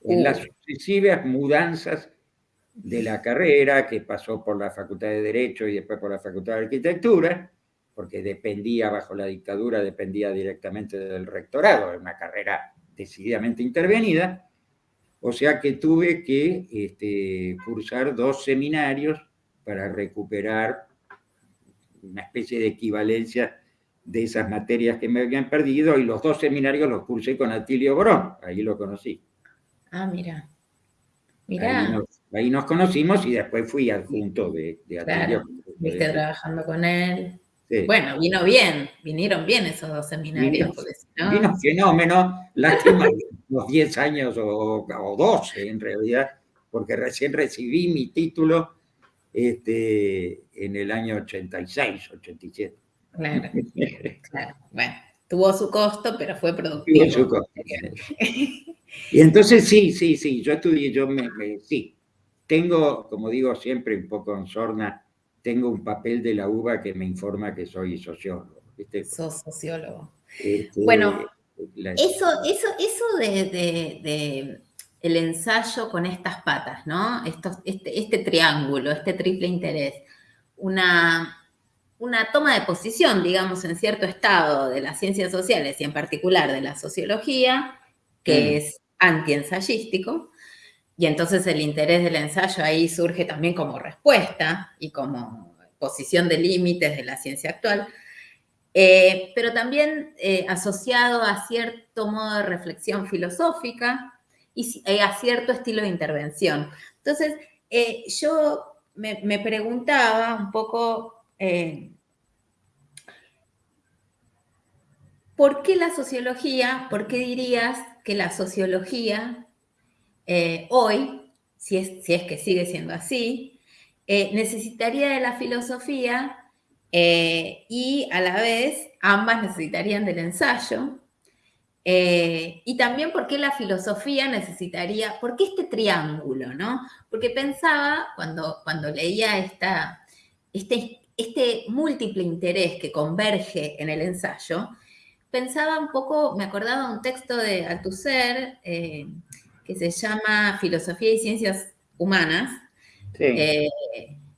En las sucesivas mudanzas de la carrera, que pasó por la Facultad de Derecho y después por la Facultad de Arquitectura, porque dependía, bajo la dictadura, dependía directamente del rectorado, era una carrera decididamente intervenida, o sea que tuve que este, cursar dos seminarios para recuperar una especie de equivalencia de esas materias que me habían perdido, y los dos seminarios los cursé con Atilio Borón, ahí lo conocí. Ah, mira. Mira ahí nos conocimos y después fui adjunto de, de Atilio. viste trabajando con él. Bueno, vino bien, vinieron bien esos dos seminarios. Vino, vino fenómeno, lástima los 10 años o, o 12 en realidad, porque recién recibí mi título este, en el año 86, 87. Claro, claro. Bueno, tuvo su costo, pero fue productivo. Tuvo su costo. Y entonces sí, sí, sí, yo estudié, yo me sí, tengo, como digo siempre, un poco en sorna, tengo un papel de la UBA que me informa que soy sociólogo. ¿viste? Sos sociólogo. Este, bueno, eso, eso, eso de, el ensayo con estas patas, ¿no? este, este, triángulo, este triple interés, una, una toma de posición, digamos, en cierto estado de las ciencias sociales y en particular de la sociología, que mm. es antiensayístico, y entonces el interés del ensayo ahí surge también como respuesta y como posición de límites de la ciencia actual, eh, pero también eh, asociado a cierto modo de reflexión filosófica y eh, a cierto estilo de intervención. Entonces, yo me, me, preguntaba un poco, ¿por qué la sociología, por qué dirías que la sociología eh, hoy, si es, si es, que sigue siendo así, eh, necesitaría de la filosofía eh, y a la vez ambas necesitarían del ensayo. y también por qué la filosofía necesitaría, por qué este triángulo, ¿no? Porque pensaba cuando, cuando leía esta, este, este múltiple interés que converge en el ensayo, pensaba un poco, me acordaba un texto de Althusser, que se llama Filosofía y Ciencias Humanas, eh,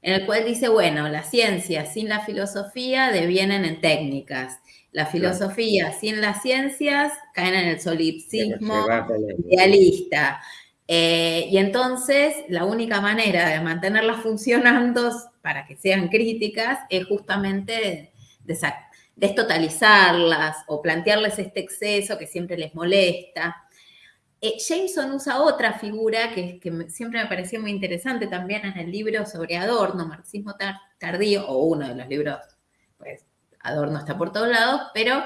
en el cual dice, bueno, las ciencias sin la filosofía devienen en técnicas La filosofía sin las ciencias caen en el solipsismo idealista. Eh, y entonces la única manera de mantenerlas funcionando para que sean críticas es justamente destotalizarlas o plantearles este exceso que siempre les molesta. Eh, Jameson usa otra figura que, siempre me pareció muy interesante también en el libro sobre Adorno, Marxismo Tardío, o uno de los libros, pues Adorno está por todos lados, pero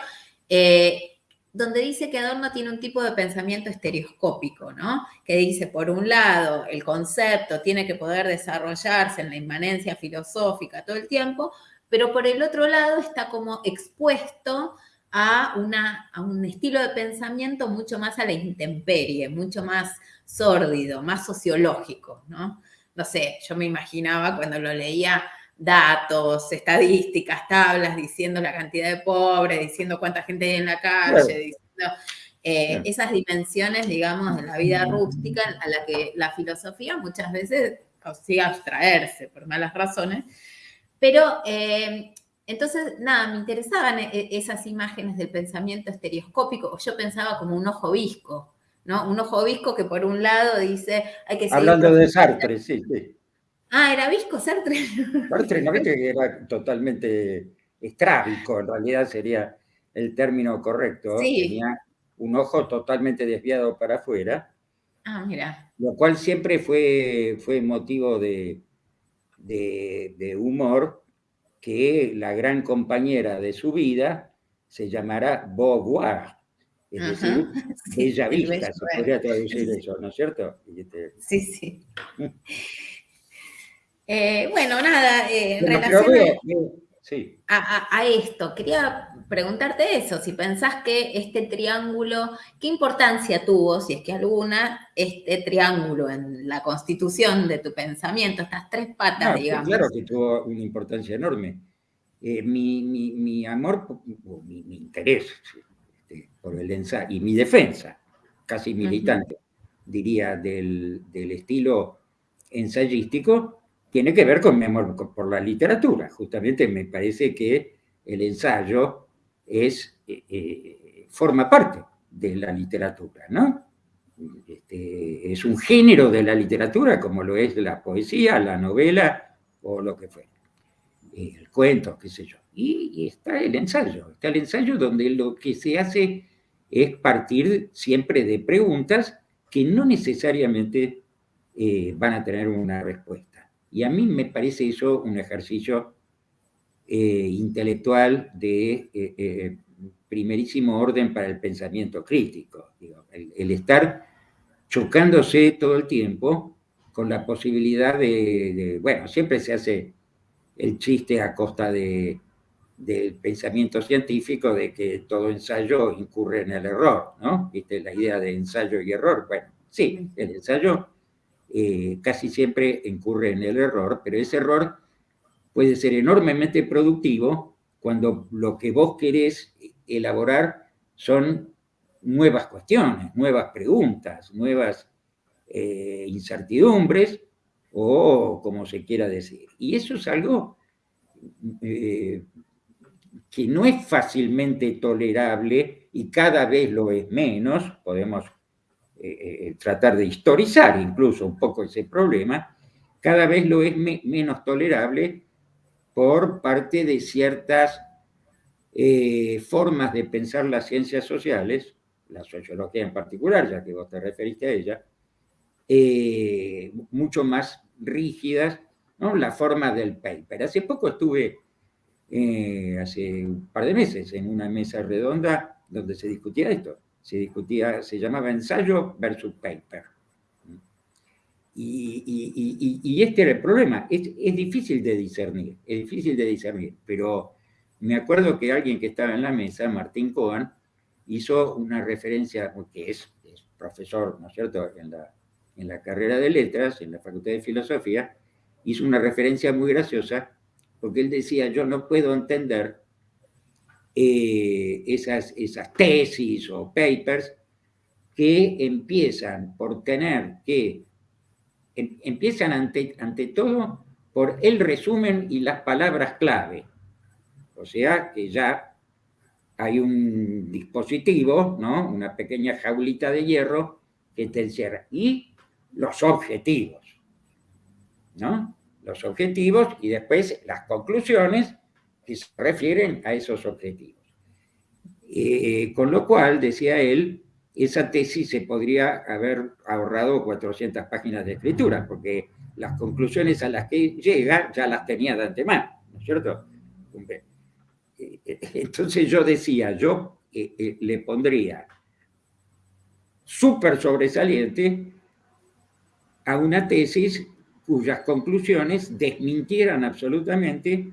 eh, donde dice que Adorno tiene un tipo de pensamiento estereoscópico, ¿no? Que dice, por un lado, el concepto tiene que poder desarrollarse en la inmanencia filosófica todo el tiempo, pero por el otro lado está como expuesto a, una, a un estilo de pensamiento mucho más a la intemperie, mucho más sórdido, más sociológico, ¿no? No sé, yo me imaginaba cuando lo leía datos, estadísticas, tablas, diciendo la cantidad de pobres, diciendo cuánta gente hay en la calle, diciendo eh, esas dimensiones, digamos, de la vida rústica a la que la filosofía muchas veces consigue abstraerse por malas razones. Pero eh, entonces, nada, me interesaban e, esas imágenes del pensamiento estereoscópico. Yo pensaba como un ojo visco, ¿no? Un ojo visco que por un lado dice, hay que Hablando de Sartre, sí, sí. Ah, era visco Sartre. Sartre, no viste que era totalmente estrábico, en realidad sería el término correcto. Sí. Tenía un ojo totalmente desviado para afuera. Ah, mira. Lo cual siempre fue, fue motivo de, de humor que la gran compañera de su vida se llamará Beauvoir, es decir, Bella Vista, se podría traducir eso, ¿no es cierto? Este, sí, sí. Eh, bueno, nada, eh, en a, esto, quería preguntarte eso, si pensás que este triángulo, ¿qué importancia tuvo, si es que alguna, este triángulo en la constitución de tu pensamiento, estas tres patas, digamos? Claro que tuvo una importancia enorme. Eh, mi, amor, mi, interés este, por el ensayo y mi defensa, casi militante, diría, del, del estilo ensayístico, tiene que ver con por la literatura. Justamente me parece que el ensayo es, eh, eh, forma parte de la literatura, ¿no? Este, es un género de la literatura como lo es la poesía, la novela o lo que fuera. El cuento, qué sé yo. Y, está el ensayo. Está el ensayo donde lo que se hace es partir siempre de preguntas que no necesariamente eh, van a tener una respuesta. Y a mí me parece eso un ejercicio eh, intelectual de eh, eh, primerísimo orden para el pensamiento crítico. el, estar chocándose todo el tiempo con la posibilidad de, bueno, siempre se hace el chiste a costa de, del pensamiento científico de que todo ensayo incurre en el error, ¿no? ¿Viste? La idea de ensayo y error. Bueno, sí, el ensayo eh, casi siempre incurre en el error, pero ese error puede ser enormemente productivo cuando lo que vos querés elaborar son nuevas cuestiones, nuevas preguntas, nuevas eh, incertidumbres o como se quiera decir. Y eso es algo eh, que no es fácilmente tolerable y cada vez lo es menos, podemos eh, eh, tratar de historizar incluso un poco ese problema, cada vez lo es menos tolerable por parte de ciertas eh, formas de pensar las ciencias sociales, la sociología en particular, ya que vos te referiste a ella, mucho más rígidas, ¿no? la forma del paper. Hace poco estuve, hace un par de meses, en una mesa redonda donde se discutía esto se discutía, se llamaba ensayo versus paper. Y, este era el problema, es, difícil de discernir, es difícil de discernir, pero me acuerdo que alguien que estaba en la mesa, Martín Cohen, hizo una referencia, que es, profesor, ¿no es cierto?, en la, en la carrera de letras, en la Facultad de Filosofía, hizo una referencia muy graciosa, porque él decía, yo no puedo entender eh, esas, esas tesis o papers que empiezan por tener que, em, empiezan ante, ante todo por el resumen y las palabras clave. O sea que ya hay un dispositivo, ¿no? Una pequeña jaulita de hierro que te encierra. Y los objetivos, ¿no? Los objetivos y después las conclusiones que se refieren a esos objetivos. Eh, con lo cual, decía él, esa tesis se podría haber ahorrado 400 páginas de escritura, porque las conclusiones a las que llega ya las tenía de antemano, ¿no es cierto? Eh, eh, entonces yo decía, yo le pondría súper sobresaliente a una tesis cuyas conclusiones desmintieran absolutamente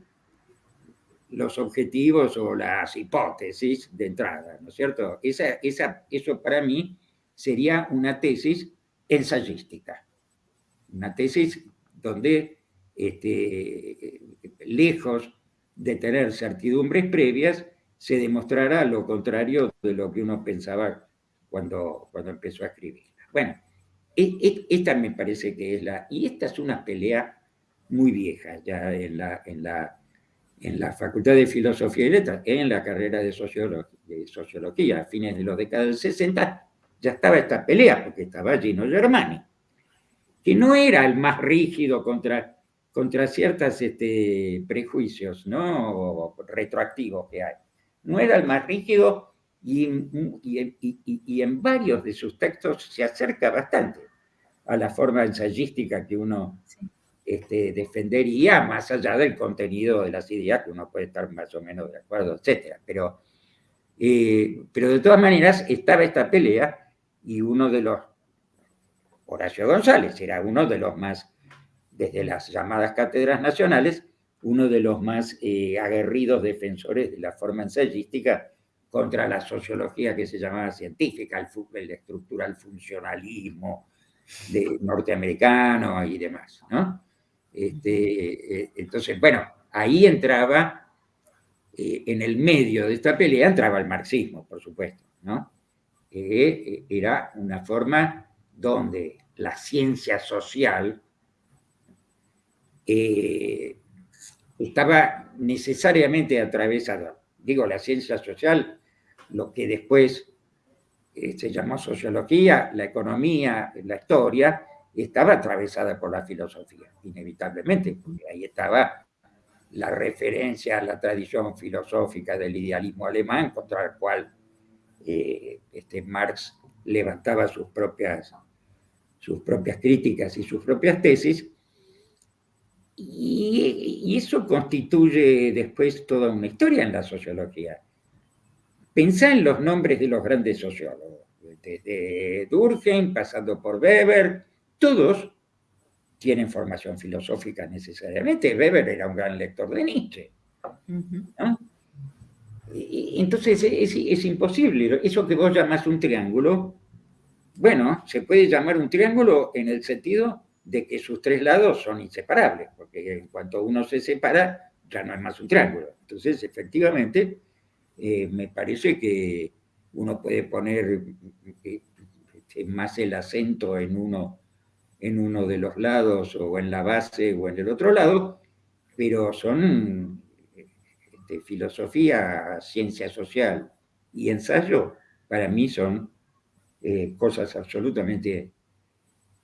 los objetivos o las hipótesis de entrada, ¿no es cierto? Esa, esa, eso para mí sería una tesis ensayística, una tesis donde, este, lejos de tener certidumbres previas, se demostrará lo contrario de lo que uno pensaba cuando, cuando empezó a escribir. Bueno, e, e, esta me parece que es la... Y esta es una pelea muy vieja ya en la, en la, en la Facultad de Filosofía y Letras, en la carrera de sociología, a fines de los décadas del 60, ya estaba esta pelea, porque estaba Gino Germani, que no era el más rígido contra, contra ciertos este, prejuicios ¿no? retroactivos que hay. No era el más rígido y, y, en varios de sus textos se acerca bastante a la forma ensayística que uno este, defendería, más allá del contenido de las ideas, que uno puede estar más o menos de acuerdo, etc. Pero, eh, pero de todas maneras estaba esta pelea y uno de los, Horacio González, era uno de los más, desde las llamadas cátedras nacionales, uno de los más eh, aguerridos defensores de la forma ensayística contra la sociología que se llamaba científica, el, el estructural funcionalismo de, norteamericano y demás, ¿no? Este, eh, entonces, bueno, ahí entraba, eh, en el medio de esta pelea entraba el marxismo, por supuesto, ¿no? Eh, era una forma donde la ciencia social estaba necesariamente atravesada. Digo, la ciencia social lo que después eh, se llamó sociología, la economía, la historia, estaba atravesada por la filosofía, inevitablemente, porque ahí estaba la referencia a la tradición filosófica del idealismo alemán, contra el cual eh, este Marx levantaba sus propias, sus propias críticas y sus propias tesis, y, y eso constituye después toda una historia en la sociología. Pensá en los nombres de los grandes sociólogos, desde Durkheim, pasando por Weber, todos tienen formación filosófica necesariamente. Weber era un gran lector de Nietzsche. entonces es, imposible. Eso que vos llamás un triángulo, bueno, se puede llamar un triángulo en el sentido de que sus tres lados son inseparables, porque en cuanto uno se separa, ya no es más un triángulo. Entonces, efectivamente, eh, me parece que uno puede poner eh, este, más el acento en uno, en uno de los lados o en la base o en el otro lado, pero son este, filosofía, ciencia social y ensayo, para mí son eh, cosas absolutamente,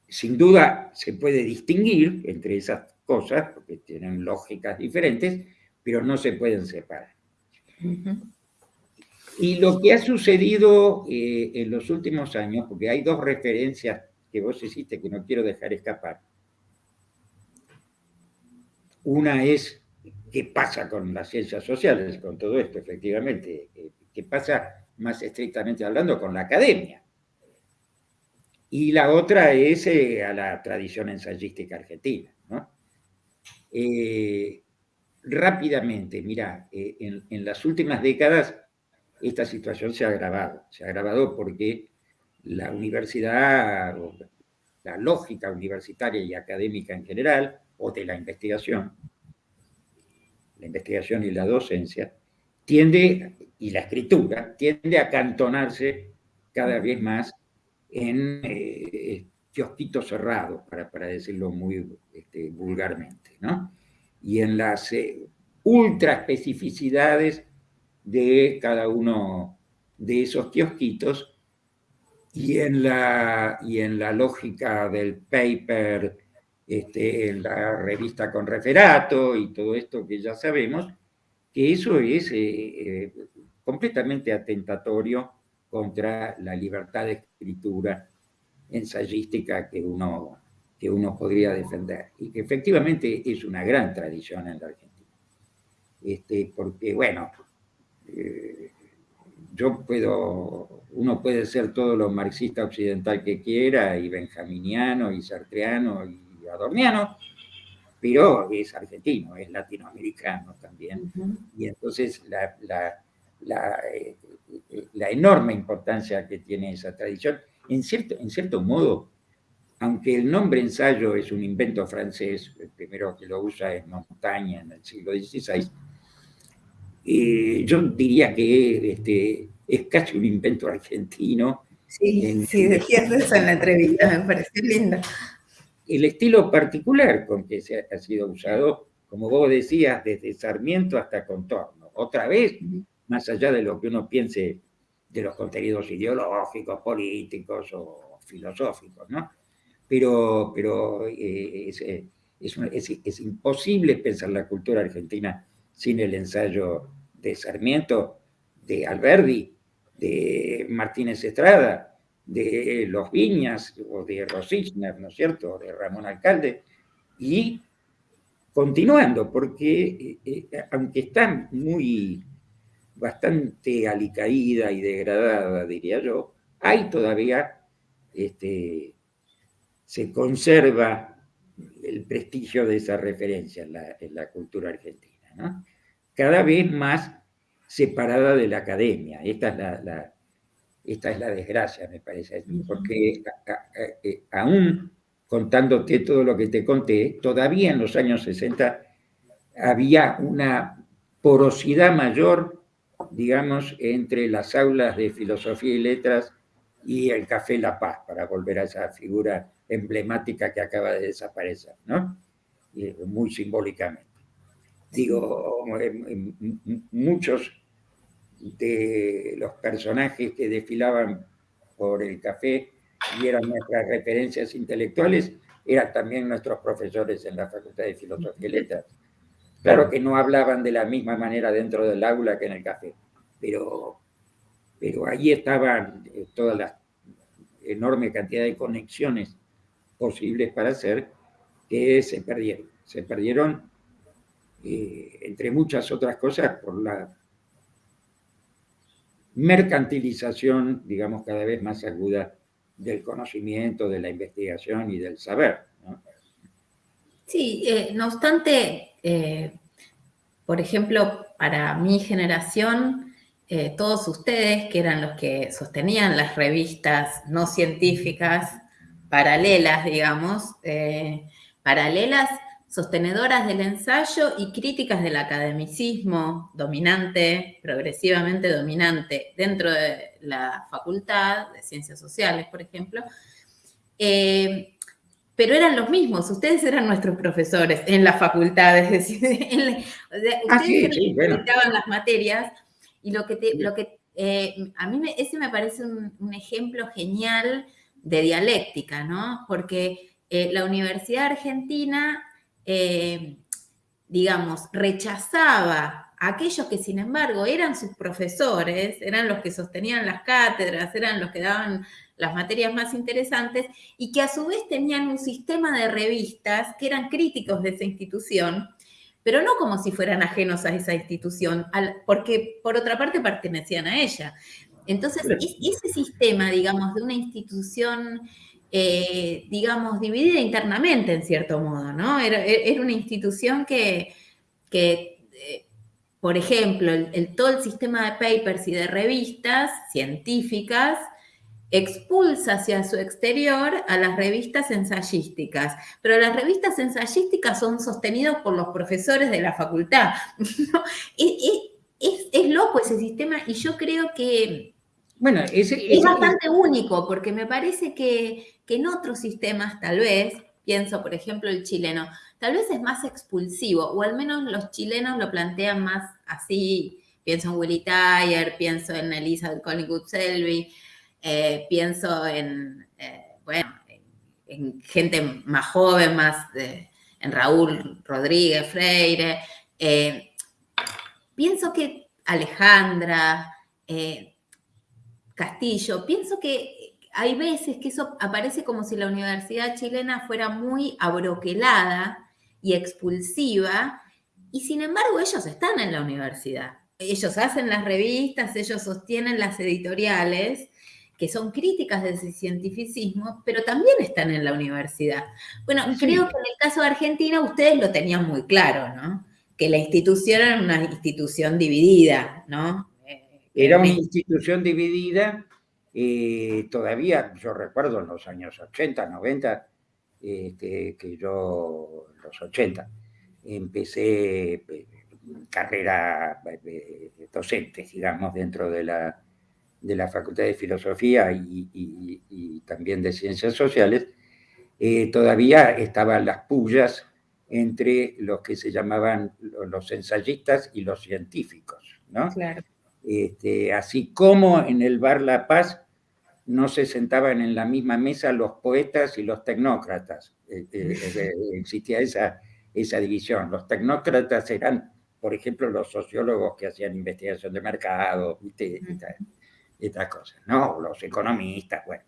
sin duda se puede distinguir entre esas cosas, porque tienen lógicas diferentes, pero no se pueden separar. Y lo que ha sucedido eh, en los últimos años, porque hay dos referencias que vos hiciste que no quiero dejar escapar. Una es qué pasa con las ciencias sociales, con todo esto, efectivamente, eh, qué pasa más estrictamente hablando con la academia. Y la otra es eh, a la tradición ensayística argentina. ¿no? rápidamente, mira, en, en las últimas décadas esta situación se ha agravado. Se ha agravado porque la universidad, la lógica universitaria y académica en general, o de la investigación, la investigación y la docencia, tiende, y la escritura, tiende a cantonarse cada vez más en eh, kiosquitos cerrados, para, para decirlo muy este, vulgarmente, ¿no? Y en las eh, ultra especificidades de cada uno de esos kiosquitos y en la, y en la lógica del paper, este, en la revista con referato y todo esto que ya sabemos, que eso es eh, eh, completamente atentatorio contra la libertad de escritura ensayística que uno, que uno podría defender. Y que efectivamente es una gran tradición en la Argentina. Este, porque, bueno, eh, yo puedo, uno puede ser todo lo marxista occidental que quiera, y benjaminiano, y sartreano, y adorniano, pero es argentino, es latinoamericano también. Y entonces la, la, eh, la, enorme importancia que tiene esa tradición, en cierto, en cierto modo, aunque el nombre ensayo es un invento francés, el primero que lo usa es Montaña en el siglo XVI, eh, yo diría que este, es casi un invento argentino. Sí, sí, decías eso en la entrevista, me pareció lindo. El estilo particular con que se ha, sido usado, como vos decías, desde Sarmiento hasta Contorno. Otra vez, más allá de lo que uno piense de los contenidos ideológicos, políticos o filosóficos, ¿no? Pero, pero eh, es, es, es, imposible pensar la cultura argentina sin el ensayo de Sarmiento, de Alberdi, de Martínez Estrada, de Los Viñas o de Rosichner, ¿no es cierto?, de Ramón Alcalde, y continuando, porque eh, eh, aunque está muy, bastante alicaída y degradada, diría yo, hay todavía, este, se conserva el prestigio de esa referencia en la, en la cultura argentina, ¿no? Cada vez más separada de la academia. Esta es la, esta es la desgracia, me parece, porque eh, aún contándote todo lo que te conté, todavía en los años 60 había una porosidad mayor, digamos, entre las aulas de filosofía y letras y el Café La Paz, para volver a esa figura emblemática que acaba de desaparecer, ¿no? muy simbólicamente digo, muchos de los personajes que desfilaban por el café y eran nuestras referencias intelectuales, eran también nuestros profesores en la Facultad de Filosofía y Letras. Claro que no hablaban de la misma manera dentro del aula que en el café, pero, pero ahí estaban eh, toda la enorme cantidad de conexiones posibles para hacer que se perdieron. Se perdieron eh, entre muchas otras cosas, por la mercantilización, digamos, cada vez más aguda del conocimiento, de la investigación y del saber. Sí, eh, no obstante, eh, por ejemplo, para mi generación, todos ustedes, que eran los que sostenían las revistas no científicas paralelas, digamos, paralelas sostenedoras del ensayo y críticas del academicismo dominante, progresivamente dominante dentro de la facultad de ciencias sociales, por ejemplo, eh, pero eran los mismos, ustedes eran nuestros profesores en la facultad, es decir, ah, ustedes las materias y lo que, lo que eh, a mí ese me parece un, ejemplo genial de dialéctica, ¿no? Porque eh, la Universidad Argentina eh, digamos, rechazaba a aquellos que, sin embargo, eran sus profesores, eran los que sostenían las cátedras, eran los que daban las materias más interesantes, y que a su vez tenían un sistema de revistas que eran críticos de esa institución, pero no como si fueran ajenos a esa institución, porque por otra parte pertenecían a ella. Entonces, ese sistema, digamos, de una institución eh, digamos, dividida internamente en cierto modo, ¿no? Era, e, una institución que, eh, por ejemplo, el, todo el sistema de papers y de revistas científicas expulsa hacia su exterior a las revistas ensayísticas, pero las revistas ensayísticas son sostenidas por los profesores de la facultad. es loco ese sistema y yo creo que bueno, es bastante único, porque me parece que, en otros sistemas, tal vez, pienso, por ejemplo, el chileno, tal vez es más expulsivo, o al menos los chilenos lo plantean más así, pienso en Willie Tyler, pienso en Elizabeth Collingwood Selby, eh, pienso en, bueno, en, gente más joven, más en Raúl Rodríguez Freire. pienso que Alejandra, Castillo, pienso que hay veces que eso aparece como si la universidad chilena fuera muy abroquelada y expulsiva, y sin embargo ellos están en la universidad. Ellos hacen las revistas, ellos sostienen las editoriales, que son críticas de ese cientificismo, pero también están en la universidad. Bueno, creo que en el caso de Argentina ustedes lo tenían muy claro, ¿no? Que la institución era una institución dividida, ¿no? Era una institución dividida, eh, todavía yo recuerdo en los años 80, 90, este, que yo, en los 80, empecé eh, carrera eh, docente, digamos, dentro de la, de la Facultad de Filosofía y, también de Ciencias Sociales, todavía estaban las pullas entre los que se llamaban los ensayistas y los científicos, ¿no? Claro. Este, así como en el Bar La Paz no se sentaban en la misma mesa los poetas y los tecnócratas. Eh, eh, eh, existía esa, esa división. Los tecnócratas eran, por ejemplo, los sociólogos que hacían investigación de mercado, ¿viste? Estas, cosas, ¿no? Los economistas, bueno.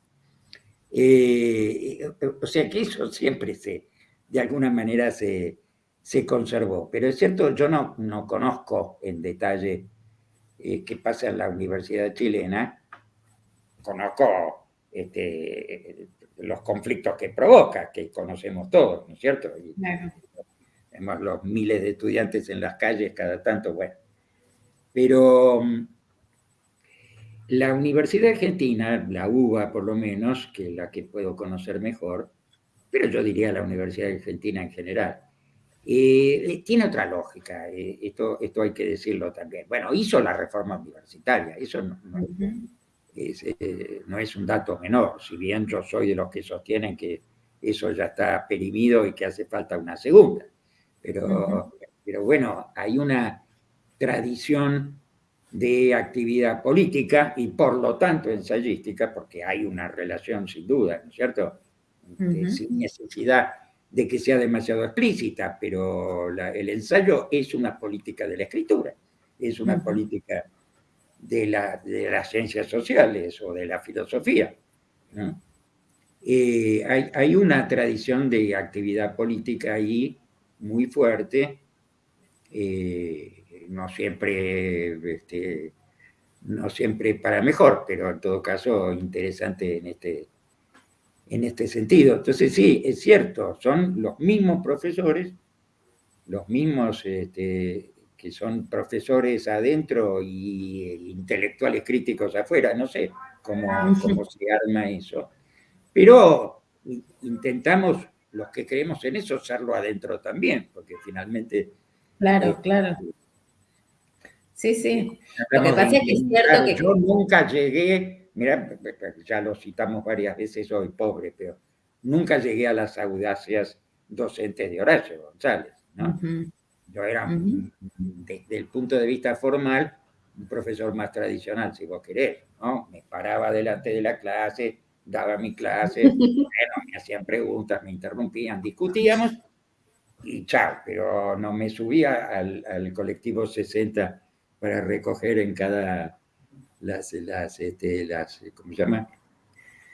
o sea que eso siempre se, de alguna manera se, se conservó. Pero es cierto, yo no, no conozco en detalle eh, que pasa en la Universidad Chilena, conozco este, los conflictos que provoca, que conocemos todos, ¿no es cierto? Y, Vemos los miles de estudiantes en las calles cada tanto, bueno. Pero mm, la Universidad Argentina, la UBA por lo menos, que es la que puedo conocer mejor, pero yo diría la Universidad Argentina en general, eh, tiene otra lógica, eh, esto, esto hay que decirlo también. Bueno, hizo la reforma universitaria, eso no, es, eh, no, es, un dato menor, si bien yo soy de los que sostienen que eso ya está perimido y que hace falta una segunda. Pero, pero bueno, hay una tradición de actividad política y por lo tanto ensayística, porque hay una relación sin duda, ¿no es cierto? Sin necesidad de que sea demasiado explícita, pero el ensayo es una política de la escritura, es una política de, las ciencias sociales o de la filosofía. Eh, hay, una tradición de actividad política ahí muy fuerte, eh, no siempre este, no siempre para mejor, pero en todo caso interesante en este, en este sentido. Entonces sí, es cierto, son los mismos profesores, los mismos este, que son profesores adentro y intelectuales críticos afuera, no sé cómo, cómo se arma eso, pero intentamos, los que creemos en eso, serlo adentro también, porque finalmente... Claro, este, claro. Sí, sí. Lo que pasa es que es cierto que... Yo nunca llegué Mira, ya lo citamos varias veces hoy, pobre, pero nunca llegué a las audacias docentes de Horacio González, ¿no? Yo era, desde el punto de vista formal, un profesor más tradicional, si vos querés, ¿no? Me paraba delante de la clase, daba mi clase, bueno, me hacían preguntas, me interrumpían, discutíamos, y chao, pero no me subía al, al colectivo 60 para recoger en cada las, las, este, las ¿cómo se llama?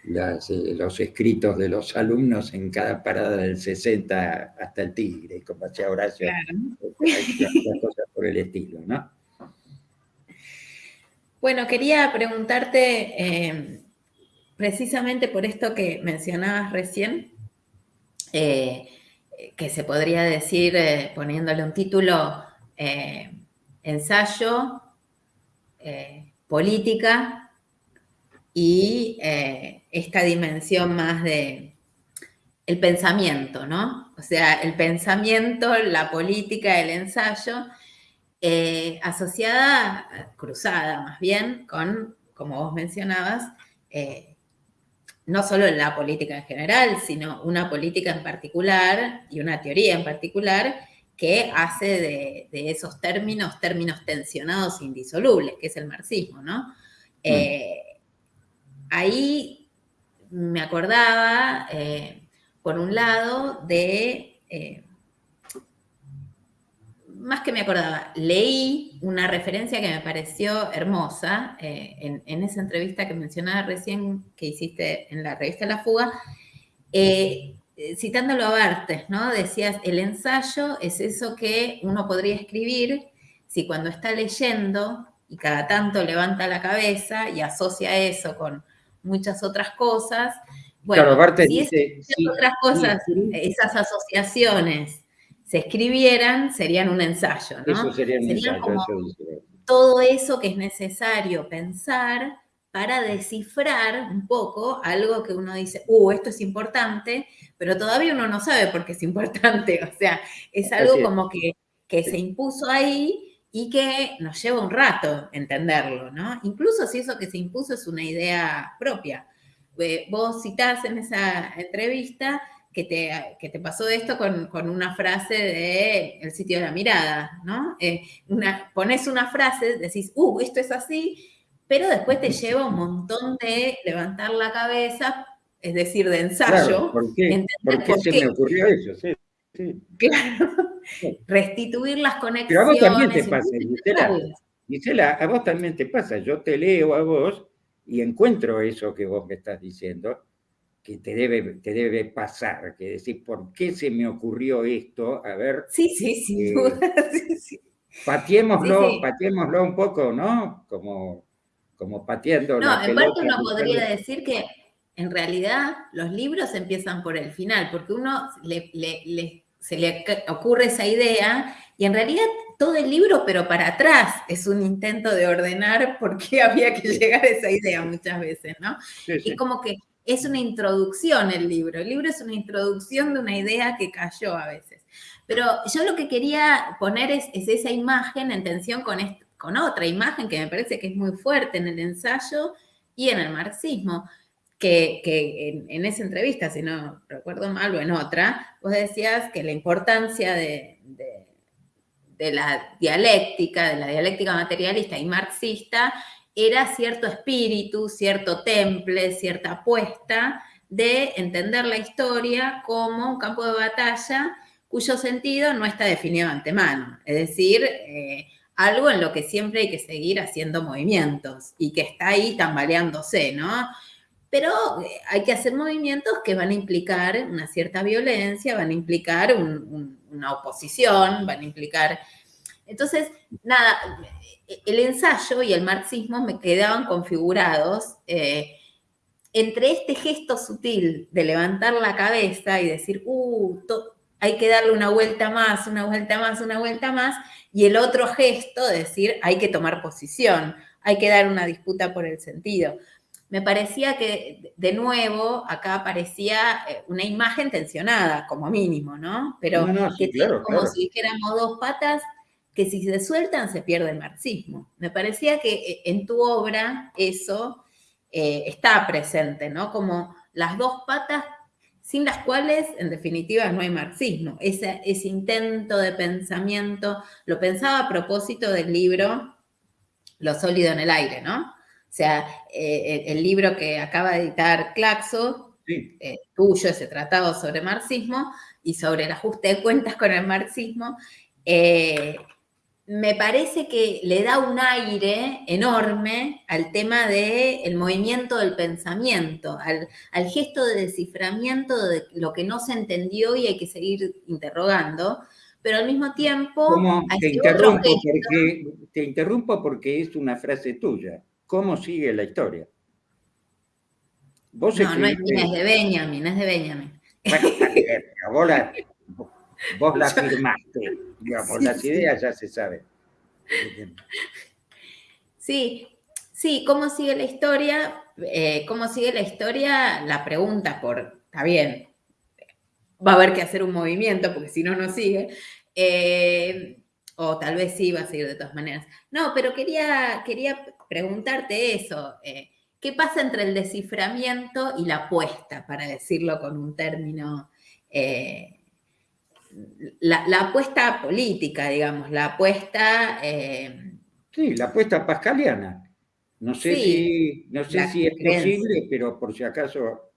Las, eh, los escritos de los alumnos en cada parada del 60 hasta el Tigre, como hacía Horacio, cosas por el estilo, ¿no? Bueno, quería preguntarte, eh, precisamente por esto que mencionabas recién, eh, que se podría decir, poniéndole un título, ensayo, política y eh, esta dimensión más de el pensamiento, ¿no? O sea, el pensamiento, la política, el ensayo, eh, asociada, cruzada más bien, con, como vos mencionabas, eh, no solo la política en general, sino una política en particular y una teoría en particular que hace de, esos términos términos tensionados e indisolubles, que es el marxismo, ¿no? Mm. Eh, ahí me acordaba, eh, por un lado, de más que me acordaba, leí una referencia que me pareció hermosa eh, en, esa entrevista que mencionaba recién que hiciste en la revista La Fuga, eh, citándolo a Bartes, ¿no? Decías, el ensayo es eso que uno podría escribir si cuando está leyendo y cada tanto levanta la cabeza y asocia eso con muchas otras cosas, bueno, claro, Bartes dice, otras cosas, esas asociaciones se escribieran, serían un ensayo, ¿no? Eso sería un ensayo, todo eso que es necesario pensar para descifrar un poco algo que uno dice, uh, esto es importante, pero todavía uno no sabe por qué es importante. O sea, es algo como que, que se impuso ahí y que nos lleva un rato entenderlo, ¿no? Incluso si eso que se impuso es una idea propia. Eh, vos citás en esa entrevista que te, te pasó esto con, una frase de El sitio de la mirada, ¿no? Eh, una, pones una frase, decís, uh, esto es así, pero después te lleva un montón de levantar la cabeza, es decir, de ensayo. ¿Por qué, se me ocurrió eso? Sí, Claro. Restituir las conexiones. Pero a vos también te pasa, Gisela. Gisela, a vos también te pasa. Yo te leo a vos y encuentro eso que vos me estás diciendo que te debe, te debe pasar, que decir, ¿por qué se me ocurrió esto? A ver. Sí, sí, sí. Eh, sí, Pateémoslo, un poco, ¿no? Como, como pateando. No, en parte uno podría decir que en realidad los libros empiezan por el final, porque uno se le ocurre esa idea y en realidad todo el libro, pero para atrás, es un intento de ordenar por qué había que llegar a esa idea muchas veces, ¿no? Y como que es una introducción el libro. El libro es una introducción de una idea que cayó a veces. Pero yo lo que quería poner es, esa imagen en tensión con, con otra imagen que me parece que es muy fuerte en el ensayo y en el marxismo. Que, en, esa entrevista, si no recuerdo mal, o en otra, vos decías que la importancia de, de la dialéctica, de la dialéctica materialista y marxista, era cierto espíritu, cierto temple, cierta apuesta de entender la historia como un campo de batalla cuyo sentido no está definido de antemano. Es decir, eh, algo en lo que siempre hay que seguir haciendo movimientos y que está ahí tambaleándose, ¿no? Pero eh, hay que hacer movimientos que van a implicar una cierta violencia, van a implicar una oposición, van a implicar... Entonces, nada, el ensayo y el marxismo me quedaban configurados eh, entre este gesto sutil de levantar la cabeza y decir, uh, hay que darle una vuelta más, una vuelta más, una vuelta más, y el otro gesto de decir, hay que tomar posición, hay que dar una disputa por el sentido. Me parecía que, de nuevo, acá aparecía eh, una imagen tensionada, como mínimo, ¿no? Pero que como si dijéramos dos patas que si se sueltan se pierde el marxismo. Me parecía que eh, en tu obra eso eh, está presente, ¿no? Como las dos patas sin las cuales, en definitiva, no hay marxismo. Ese, ese intento de pensamiento, lo pensaba a propósito del libro Lo sólido en el aire, ¿no? O sea, eh, el, libro que acaba de editar Claxo, tuyo, ese tratado sobre marxismo y sobre el ajuste de cuentas con el marxismo, me parece que le da un aire enorme al tema del movimiento del pensamiento, al, gesto de desciframiento de lo que no se entendió y hay que seguir interrogando, pero al mismo tiempo... Te interrumpo, porque, te interrumpo porque es una frase tuya. ¿Cómo sigue la historia? no, no es, de Benjamin, es de Benjamin. Bueno, vos la, vos la firmaste. Digamos, las ideas ya se saben. Sí, sí, ¿cómo sigue la historia? Eh, ¿Cómo sigue la historia? La pregunta por, está bien, va a haber que hacer un movimiento porque si no, no sigue. Eh, o tal vez sí va a seguir de todas maneras. No, pero quería, quería preguntarte eso. Eh, ¿Qué pasa entre el desciframiento y la apuesta, para decirlo con un término la, apuesta política, digamos, la apuesta... Eh, sí, la apuesta pascaliana. No sé si, no sé si es posible, pero por si acaso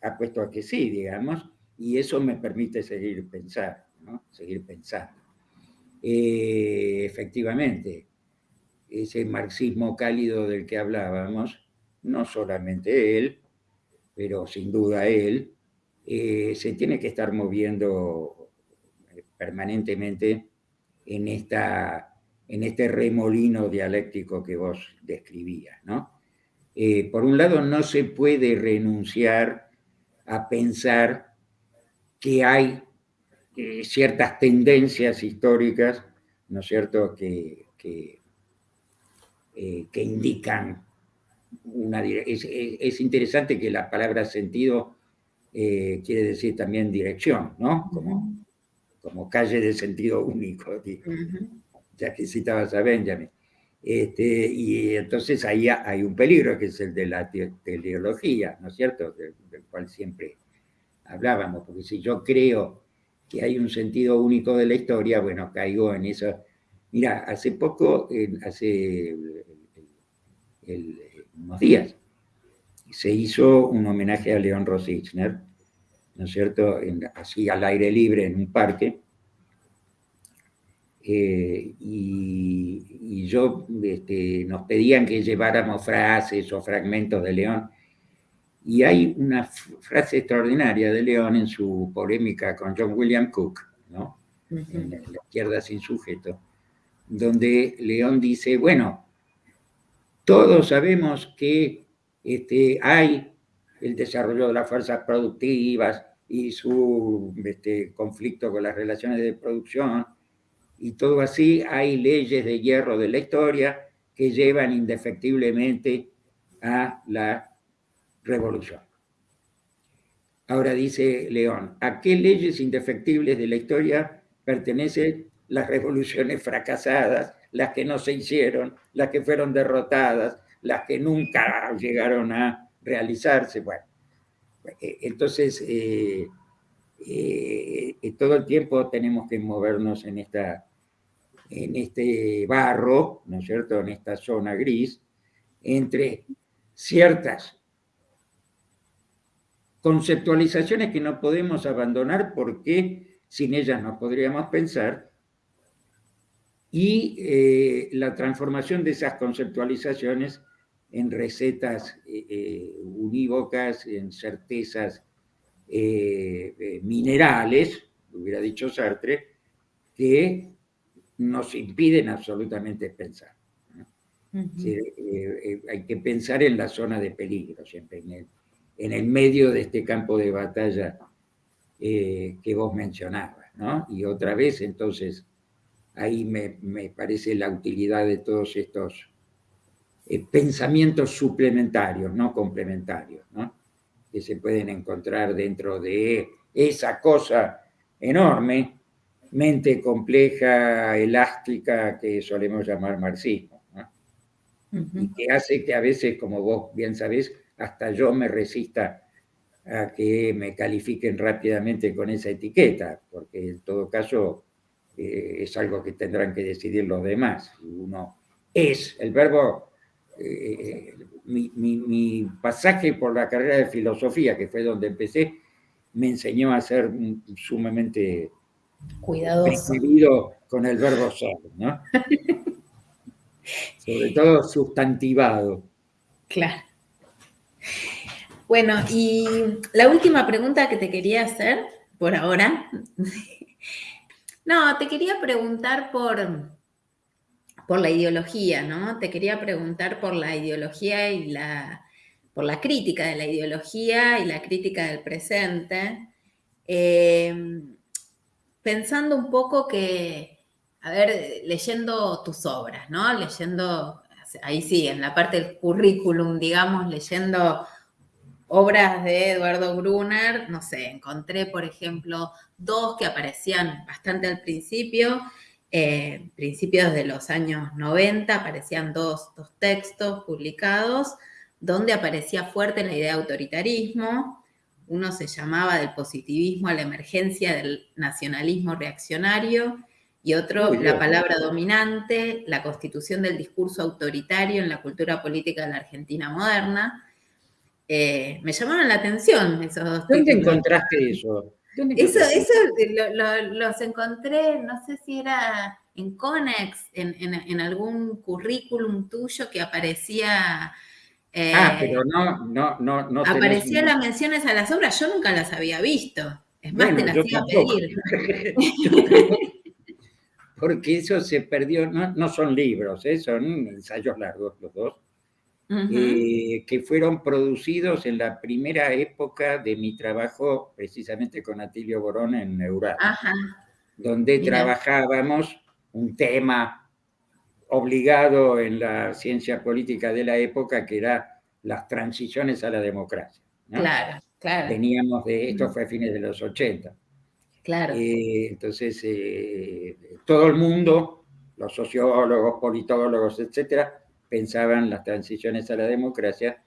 apuesto a que sí, digamos, y eso me permite seguir pensando, ¿no? Seguir pensando. Eh, efectivamente, ese marxismo cálido del que hablábamos, no solamente él, pero sin duda él, eh, se tiene que estar moviendo permanentemente en, esta, en este remolino dialéctico que vos describías. ¿no? Eh, por un lado, no se puede renunciar a pensar que hay eh, ciertas tendencias históricas, ¿no es cierto?, que, que, indican una... Es, es, interesante que la palabra sentido quiere decir también dirección, ¿no? Como, como calle de sentido único, ya que citabas a Benjamin. Este, y entonces ahí hay un peligro, que es el de la teleología, ¿no es cierto?, del, cual siempre hablábamos, porque si yo creo que hay un sentido único de la historia, bueno, caigo en eso. Mira, hace poco, hace unos días, se hizo un homenaje a León Rosichner, ¿no es cierto?, así al aire libre en un parque. Eh, y, yo, este, nos pedían que lleváramos frases o fragmentos de León. Y hay una frase extraordinaria de León en su polémica con John William Cook, ¿no? en la izquierda sin sujeto, donde León dice, bueno, todos sabemos que este, hay el desarrollo de las fuerzas productivas, y su este, conflicto con las relaciones de producción, y todo así, hay leyes de hierro de la historia que llevan indefectiblemente a la revolución. Ahora dice León, ¿a qué leyes indefectibles de la historia pertenecen las revoluciones fracasadas, las que no se hicieron, las que fueron derrotadas, las que nunca llegaron a realizarse? Bueno, eh, entonces, eh, eh, todo el tiempo tenemos que movernos en, esta, en este barro, ¿no es cierto?, en esta zona gris, entre ciertas conceptualizaciones que no podemos abandonar porque sin ellas no podríamos pensar, y la transformación de esas conceptualizaciones en recetas eh, eh, unívocas, en certezas eh, minerales, hubiera dicho Sartre, que nos impiden absolutamente pensar. hay que pensar en la zona de peligro, siempre en el, medio de este campo de batalla que vos mencionabas. Y otra vez, entonces, ahí me, me parece la utilidad de todos estos eh, pensamientos suplementarios, no complementarios, ¿no? que se pueden encontrar dentro de esa cosa enorme, mente compleja, elástica, que solemos llamar marxismo. Y que hace que a veces, como vos bien sabés, hasta yo me resista a que me califiquen rápidamente con esa etiqueta, porque en todo caso eh, es algo que tendrán que decidir los demás. Uno es, el verbo eh, mi, pasaje por la carrera de filosofía, que fue donde empecé, me enseñó a ser sumamente cuidadoso con el verbo ser, ¿no? Sobre todo sustantivado. Claro. Bueno, y la última pregunta que te quería hacer por ahora. No, te quería preguntar por, por la ideología, ¿no? Te quería preguntar por la ideología y la, por la crítica de la ideología y la crítica del presente, eh, pensando un poco que, a ver, leyendo tus obras, ¿no? Leyendo, ahí sí, en la parte del currículum, digamos, leyendo obras de Eduardo Brunner, no sé, encontré, por ejemplo, dos que aparecían bastante al principio, eh, principios de los años 90 aparecían dos, textos publicados donde aparecía fuerte la idea de autoritarismo. Uno se llamaba del positivismo a la emergencia del nacionalismo reaccionario y otro la palabra dominante, la constitución del discurso autoritario en la cultura política de la Argentina moderna. Eh, me llamaron la atención esos dos ¿Dónde encontraste eso? Eso, eso los encontré, no sé si era en Conex, en, algún currículum tuyo que aparecía. Eh, ah, pero no, no, no, no. Aparecían las menciones a las obras, yo nunca las había visto. Es más, te las iba a pedir. porque eso se perdió, no, son libros, ¿eh? son ensayos largos los dos, eh, que fueron producidos en la primera época de mi trabajo precisamente con Atilio Borón en Neural, donde trabajábamos un tema obligado en la ciencia política de la época, que era las transiciones a la democracia. Claro, claro. Veníamos de, esto fue a fines de los 80. Claro. Eh, entonces, eh, todo el mundo, los sociólogos, politólogos, etcétera, pensaban las transiciones a la democracia.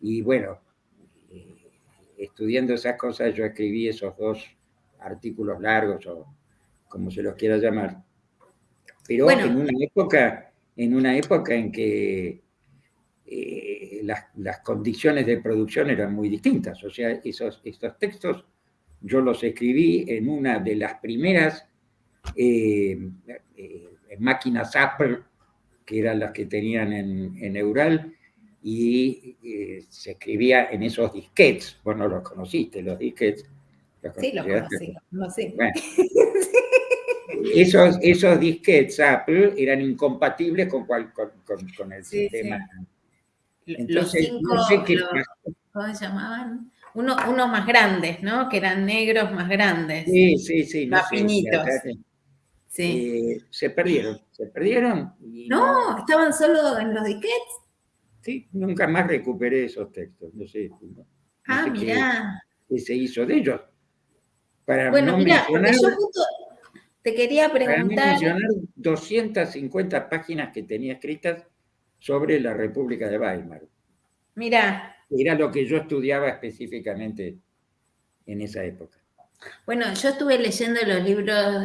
Y bueno, eh, estudiando esas cosas, yo escribí esos dos artículos largos, o como se los quiera llamar. Pero en una época, en una época en que las, las, condiciones de producción eran muy distintas. O sea, esos, estos textos yo los escribí en una de las primeras eh, eh, máquinas Apple, que eran las que tenían en, Eural, y eh, se escribía en esos disquets. Vos no los conociste, los disquets. sí, los conocí. Bueno, esos, esos disquets Apple eran incompatibles con, con, el sistema. Entonces, no sé qué ¿Cómo se llamaban? Uno, unos más grandes, ¿no? Que eran negros más grandes. Sí, sí, sí. Más finitos. Sí. Eh, se perdieron, se perdieron. no, estaban solo en los disquets. Sí, nunca más recuperé esos textos. No sé. ah, mirá. ¿Qué se hizo de ellos? Para bueno, mira, yo justo te quería preguntar. Para mencionar 250 páginas que tenía escritas sobre la República de Weimar. Mira. Era lo que yo estudiaba específicamente en esa época. Bueno, yo estuve leyendo los libros,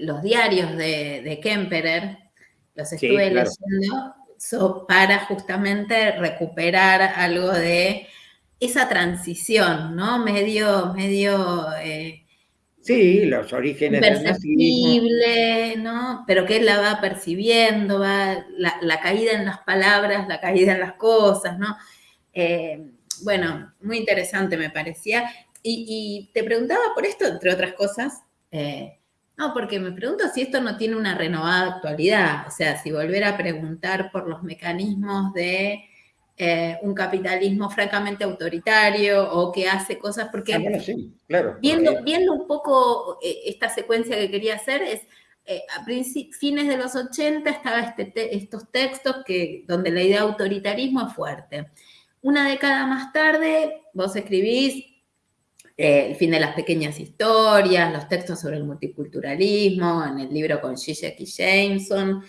los diarios de, Kemperer, los estuve leyendo para justamente recuperar algo de esa transición, ¿no? Medio, medio... Eh, sí, los orígenes del ¿no? Pero que él la va percibiendo, va la, la, caída en las palabras, la caída en las cosas, ¿no? Eh, bueno, muy interesante me parecía. Y, te preguntaba por esto, entre otras cosas, eh, no, porque me pregunto si esto no tiene una renovada actualidad, o sea, si volver a preguntar por los mecanismos de eh, un capitalismo francamente autoritario o que hace cosas, porque ah, viendo, viendo un poco esta secuencia que quería hacer es, a fines de los 80 estaba este estos textos que, donde la idea de autoritarismo es fuerte. Una década más tarde, vos escribís eh, El fin de las pequeñas historias, los textos sobre el multiculturalismo, en el libro con Zizek y Jameson,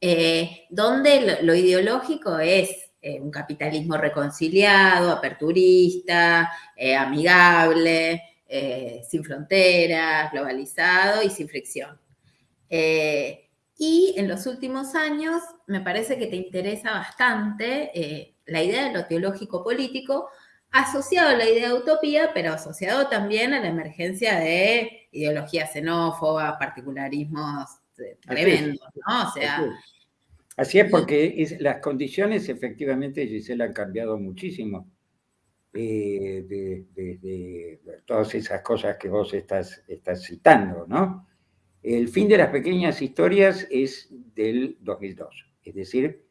eh, donde lo, ideológico es eh, un capitalismo reconciliado, aperturista, amigable, sin fronteras, globalizado y sin fricción. y en los últimos años me parece que te interesa bastante la idea de lo teológico político, asociado a la idea de utopía, pero asociado también a la emergencia de ideologías xenófobas, particularismos eh, tremendos, ¿no? O sea... Así es, porque las condiciones efectivamente, Gisela, han cambiado muchísimo. Eh, de, todas esas cosas que vos estás, estás citando, ¿no? El fin de las pequeñas historias es del 2002, es decir,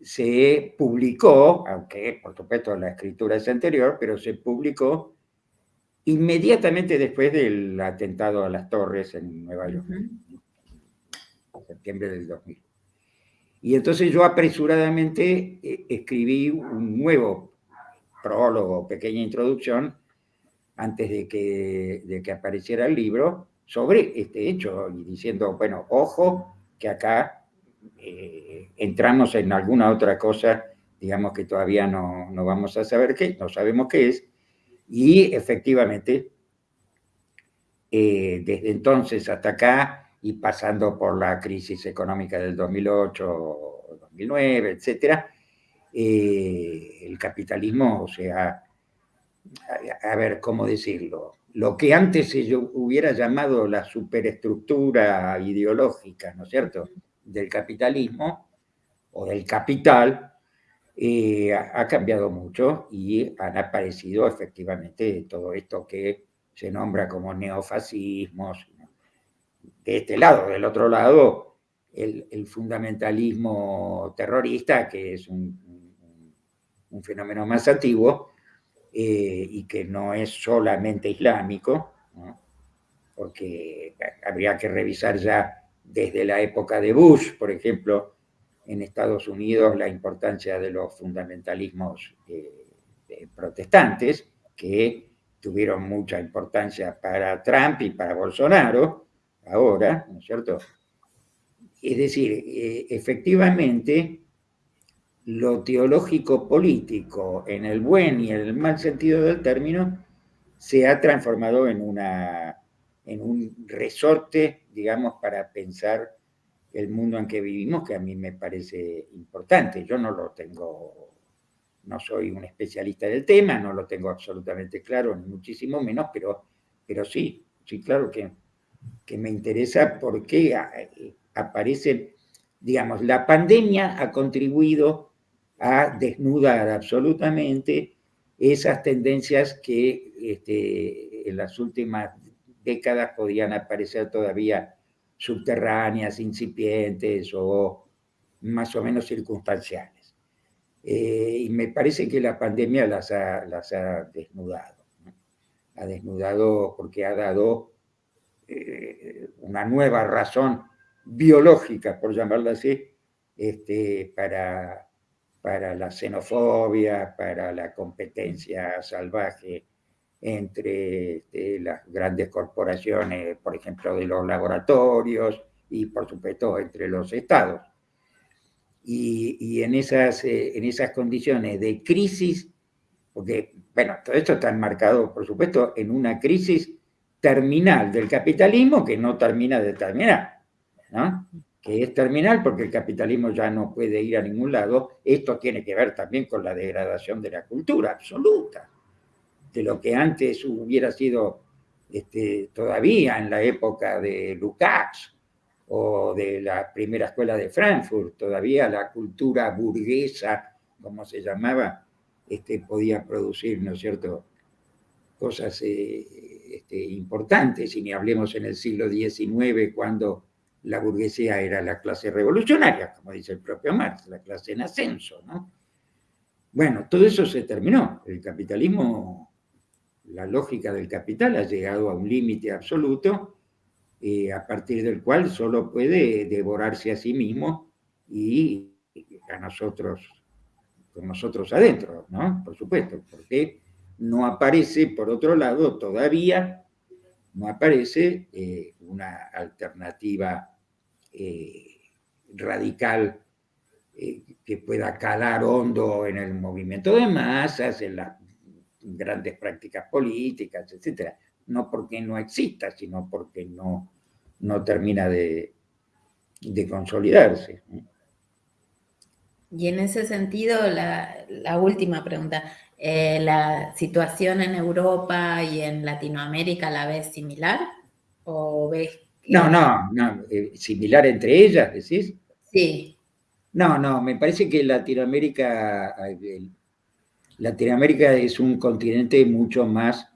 se publicó, aunque por supuesto la escritura es anterior, pero se publicó inmediatamente después del atentado a las torres en Nueva York, en septiembre del 2000. Y entonces yo apresuradamente eh, escribí un nuevo prólogo, pequeña introducción, antes de que, de que apareciera el libro, sobre este hecho, y diciendo, bueno, ojo, que acá eh, entramos en alguna otra cosa, digamos que todavía no, vamos a saber qué, no sabemos qué es, Y efectivamente, eh, desde entonces hasta acá, y pasando por la crisis económica del 2008, 2009, etcétera, eh, el capitalismo, o sea, a, ver, ¿cómo decirlo? Lo que antes se hubiera llamado la superestructura ideológica, ¿no es cierto?, del capitalismo o del capital, eh, ha cambiado mucho y han aparecido efectivamente todo esto que se nombra como neofascismos. De este lado, del otro lado, el, fundamentalismo terrorista, que es un, fenómeno más antiguo eh, y que no es solamente islámico, porque habría que revisar ya desde la época de Bush, por ejemplo, en Estados Unidos la importancia de los fundamentalismos eh, protestantes, que tuvieron mucha importancia para Trump y para Bolsonaro, ahora, ¿no es cierto? Es decir, eh, efectivamente, lo teológico político, en el buen y en el mal sentido del término, se ha transformado en, una, en un resorte, digamos, para pensar el mundo en que vivimos, que a mí me parece importante. Yo no lo tengo, no soy un especialista del tema, no lo tengo absolutamente claro, ni muchísimo menos, pero, pero sí, sí, claro que, que me interesa porque aparece, digamos, la pandemia ha contribuido a desnudar absolutamente esas tendencias que este, en las últimas décadas podían aparecer todavía subterráneas, incipientes o más o menos circunstanciales. Eh, y me parece que la pandemia las ha, desnudado. Ha desnudado porque ha dado eh, una nueva razón biológica, por llamarla así, este, para, para la xenofobia, para la competencia salvaje entre este, las grandes corporaciones, por ejemplo, de los laboratorios y, por supuesto, entre los estados. Y, en, esas, eh, en esas condiciones de crisis, porque, bueno, todo esto está enmarcado, por supuesto, en una crisis terminal del capitalismo que no termina de terminar, ¿no? que es terminal porque el capitalismo ya no puede ir a ningún lado. Esto tiene que ver también con la degradación de la cultura absoluta de lo que antes hubiera sido este, todavía en la época de Lukács o de la primera escuela de Frankfurt, todavía la cultura burguesa, como se llamaba, este, podía producir, ¿no es cierto?, cosas eh, este, importantes, y ni hablemos en el siglo XIX, cuando la burguesía era la clase revolucionaria, como dice el propio Marx, la clase en ascenso, ¿no? Bueno, todo eso se terminó. El capitalismo la lógica del capital ha llegado a un límite absoluto eh, a partir del cual solo puede devorarse a sí mismo y a nosotros, con nosotros adentro, ¿no? Por supuesto, porque no aparece, por otro lado, todavía no aparece eh, una alternativa eh, radical que pueda calar hondo en el movimiento de masas, en la grandes prácticas políticas, etcétera. No porque no exista, sino porque no, no termina de, consolidarse. Y en ese sentido, la, última pregunta, eh, ¿la situación en Europa y en Latinoamérica la ves similar? ¿O ves No, no, no, eh, similar entre ellas, decís. Sí. No, no, me parece que Latinoamérica, Latinoamérica es un continente mucho más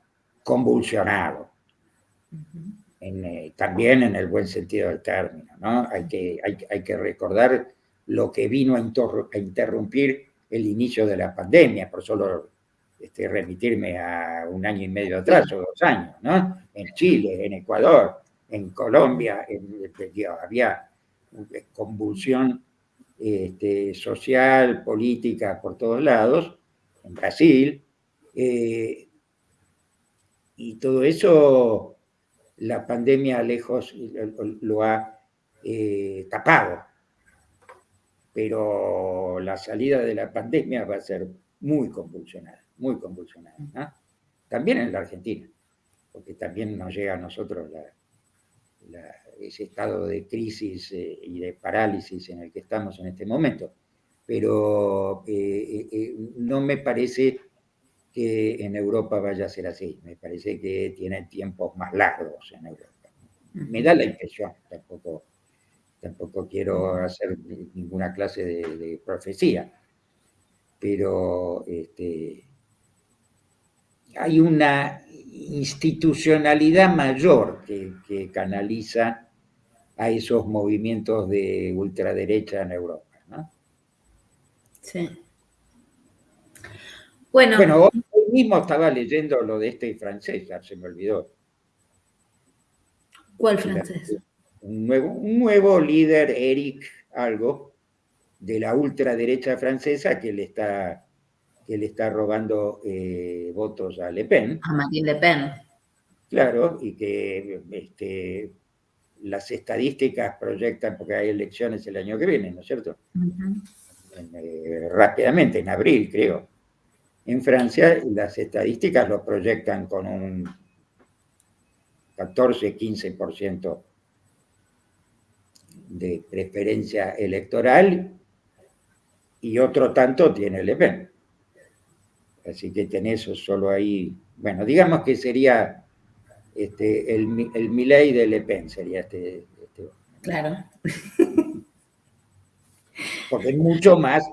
convulsionado, eh, también en el buen sentido del término. ¿no? Hay, que, hay, que recordar lo que vino a, interrumpir el inicio de la pandemia, por solo este, remitirme a un año y medio atrás o dos años, ¿no? En Chile, en Ecuador, en Colombia, había convulsión este, social, política por todos lados, Brasil, eh, y todo eso la pandemia lejos lo, ha eh, tapado. Pero la salida de la pandemia va a ser muy convulsionada, muy convulsionada. también en la Argentina, porque también nos llega a nosotros ese estado de crisis eh, y de parálisis en el que estamos en este momento. Pero eh, eh, no me parece que en Europa vaya a ser así, me parece que tienen tiempos más largos en Europa. Me da la impresión, tampoco, tampoco quiero hacer ninguna clase de, profecía, pero este, hay una institucionalidad mayor que, canaliza a esos movimientos de ultraderecha en Europa. ¿no? Sí. Bueno, bueno hoy mismo estaba leyendo lo de este francés, ya se me olvidó. ¿Cuál francés? Un nuevo, un nuevo líder, Eric algo, de la ultraderecha francesa que le está, que le está robando eh, votos a Le Pen. A Marine Le Pen. Claro, y que este, las estadísticas proyectan, porque hay elecciones el año que viene, ¿no es cierto? Eh, rápidamente, en abril creo. En Francia las estadísticas lo proyectan con un 14-15% de preferencia electoral y otro tanto tiene Le Pen. Así que tenés solo ahí, bueno, digamos que sería este, el, el Milei de Le Pen, sería este. este claro. Porque es mucho más,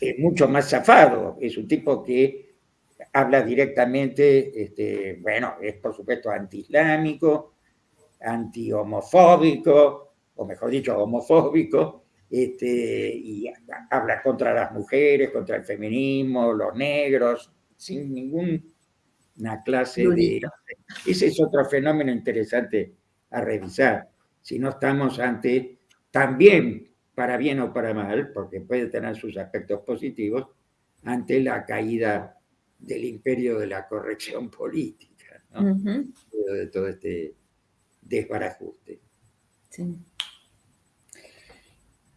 es mucho más zafado, es un tipo que habla directamente, este, bueno, es por supuesto anti-islámico, anti-homofóbico, o mejor dicho, homofóbico, este, y habla contra las mujeres, contra el feminismo, los negros, sin ninguna clase de... Ese es otro fenómeno interesante a revisar. Si no estamos ante, también para bien o para mal, porque puede tener sus aspectos positivos, ante la caída del imperio de la corrección política, ¿no? de todo este desbarajuste. Sí.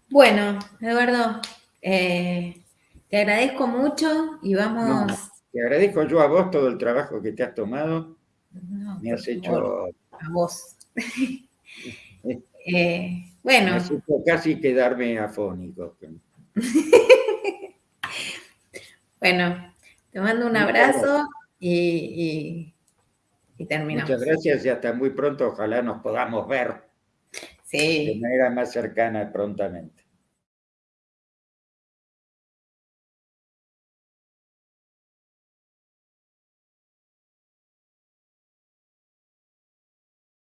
Bueno, Eduardo, eh, te agradezco mucho y vamos... te agradezco yo a vos todo el trabajo que te has tomado. Me has hecho... A vos. eh, bueno. Me casi quedarme afónico. bueno, te mando un abrazo y, terminamos. Muchas gracias y hasta muy pronto. Ojalá nos podamos ver sí. de manera más cercana prontamente.